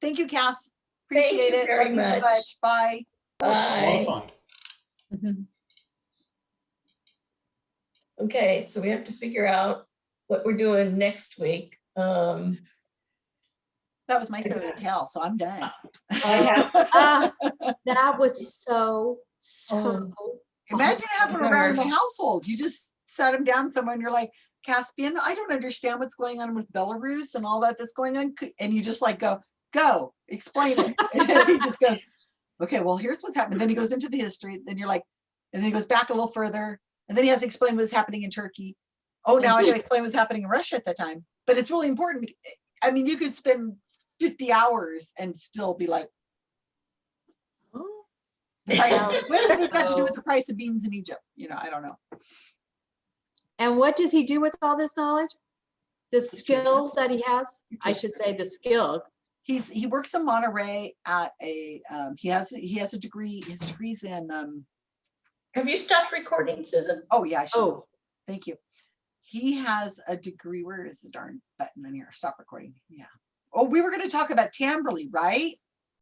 Thank you, Cass. Thank Appreciate you it. very Love you so much. much. Bye. It was a lot Bye. of fun. Okay, so we have to figure out what we're doing next week. Um, That was my show to tell, so I'm done. I have, Ah, That was so, so. Imagine it happened around in the household. You just sat him down somewhere and you're like, Caspian, I don't understand what's going on with Belarus and all that that's going on. And you just like go, go, explain it. And he just goes, okay, well, here's what's happening. Then he goes into the history. Then you're like, and then he goes back a little further. And then he has to explain what's happening in Turkey. Oh, now I gotta explain what's happening in Russia at that time. But it's really important. I mean, you could spend 50 hours and still be like, Oh, what does this got to do with the price of beans in Egypt? You know, I don't know. And what does he do with all this knowledge? The skills that he has? I should say the skill. He's he works in Monterey at a um, he has he has a degree. His degrees in um, have you stopped recording, Susan? oh yeah, I should. Oh, Thank you. He has a degree. Where is the darn button in here? Stop recording. Yeah. Oh, we were going to talk about Tamberley, right?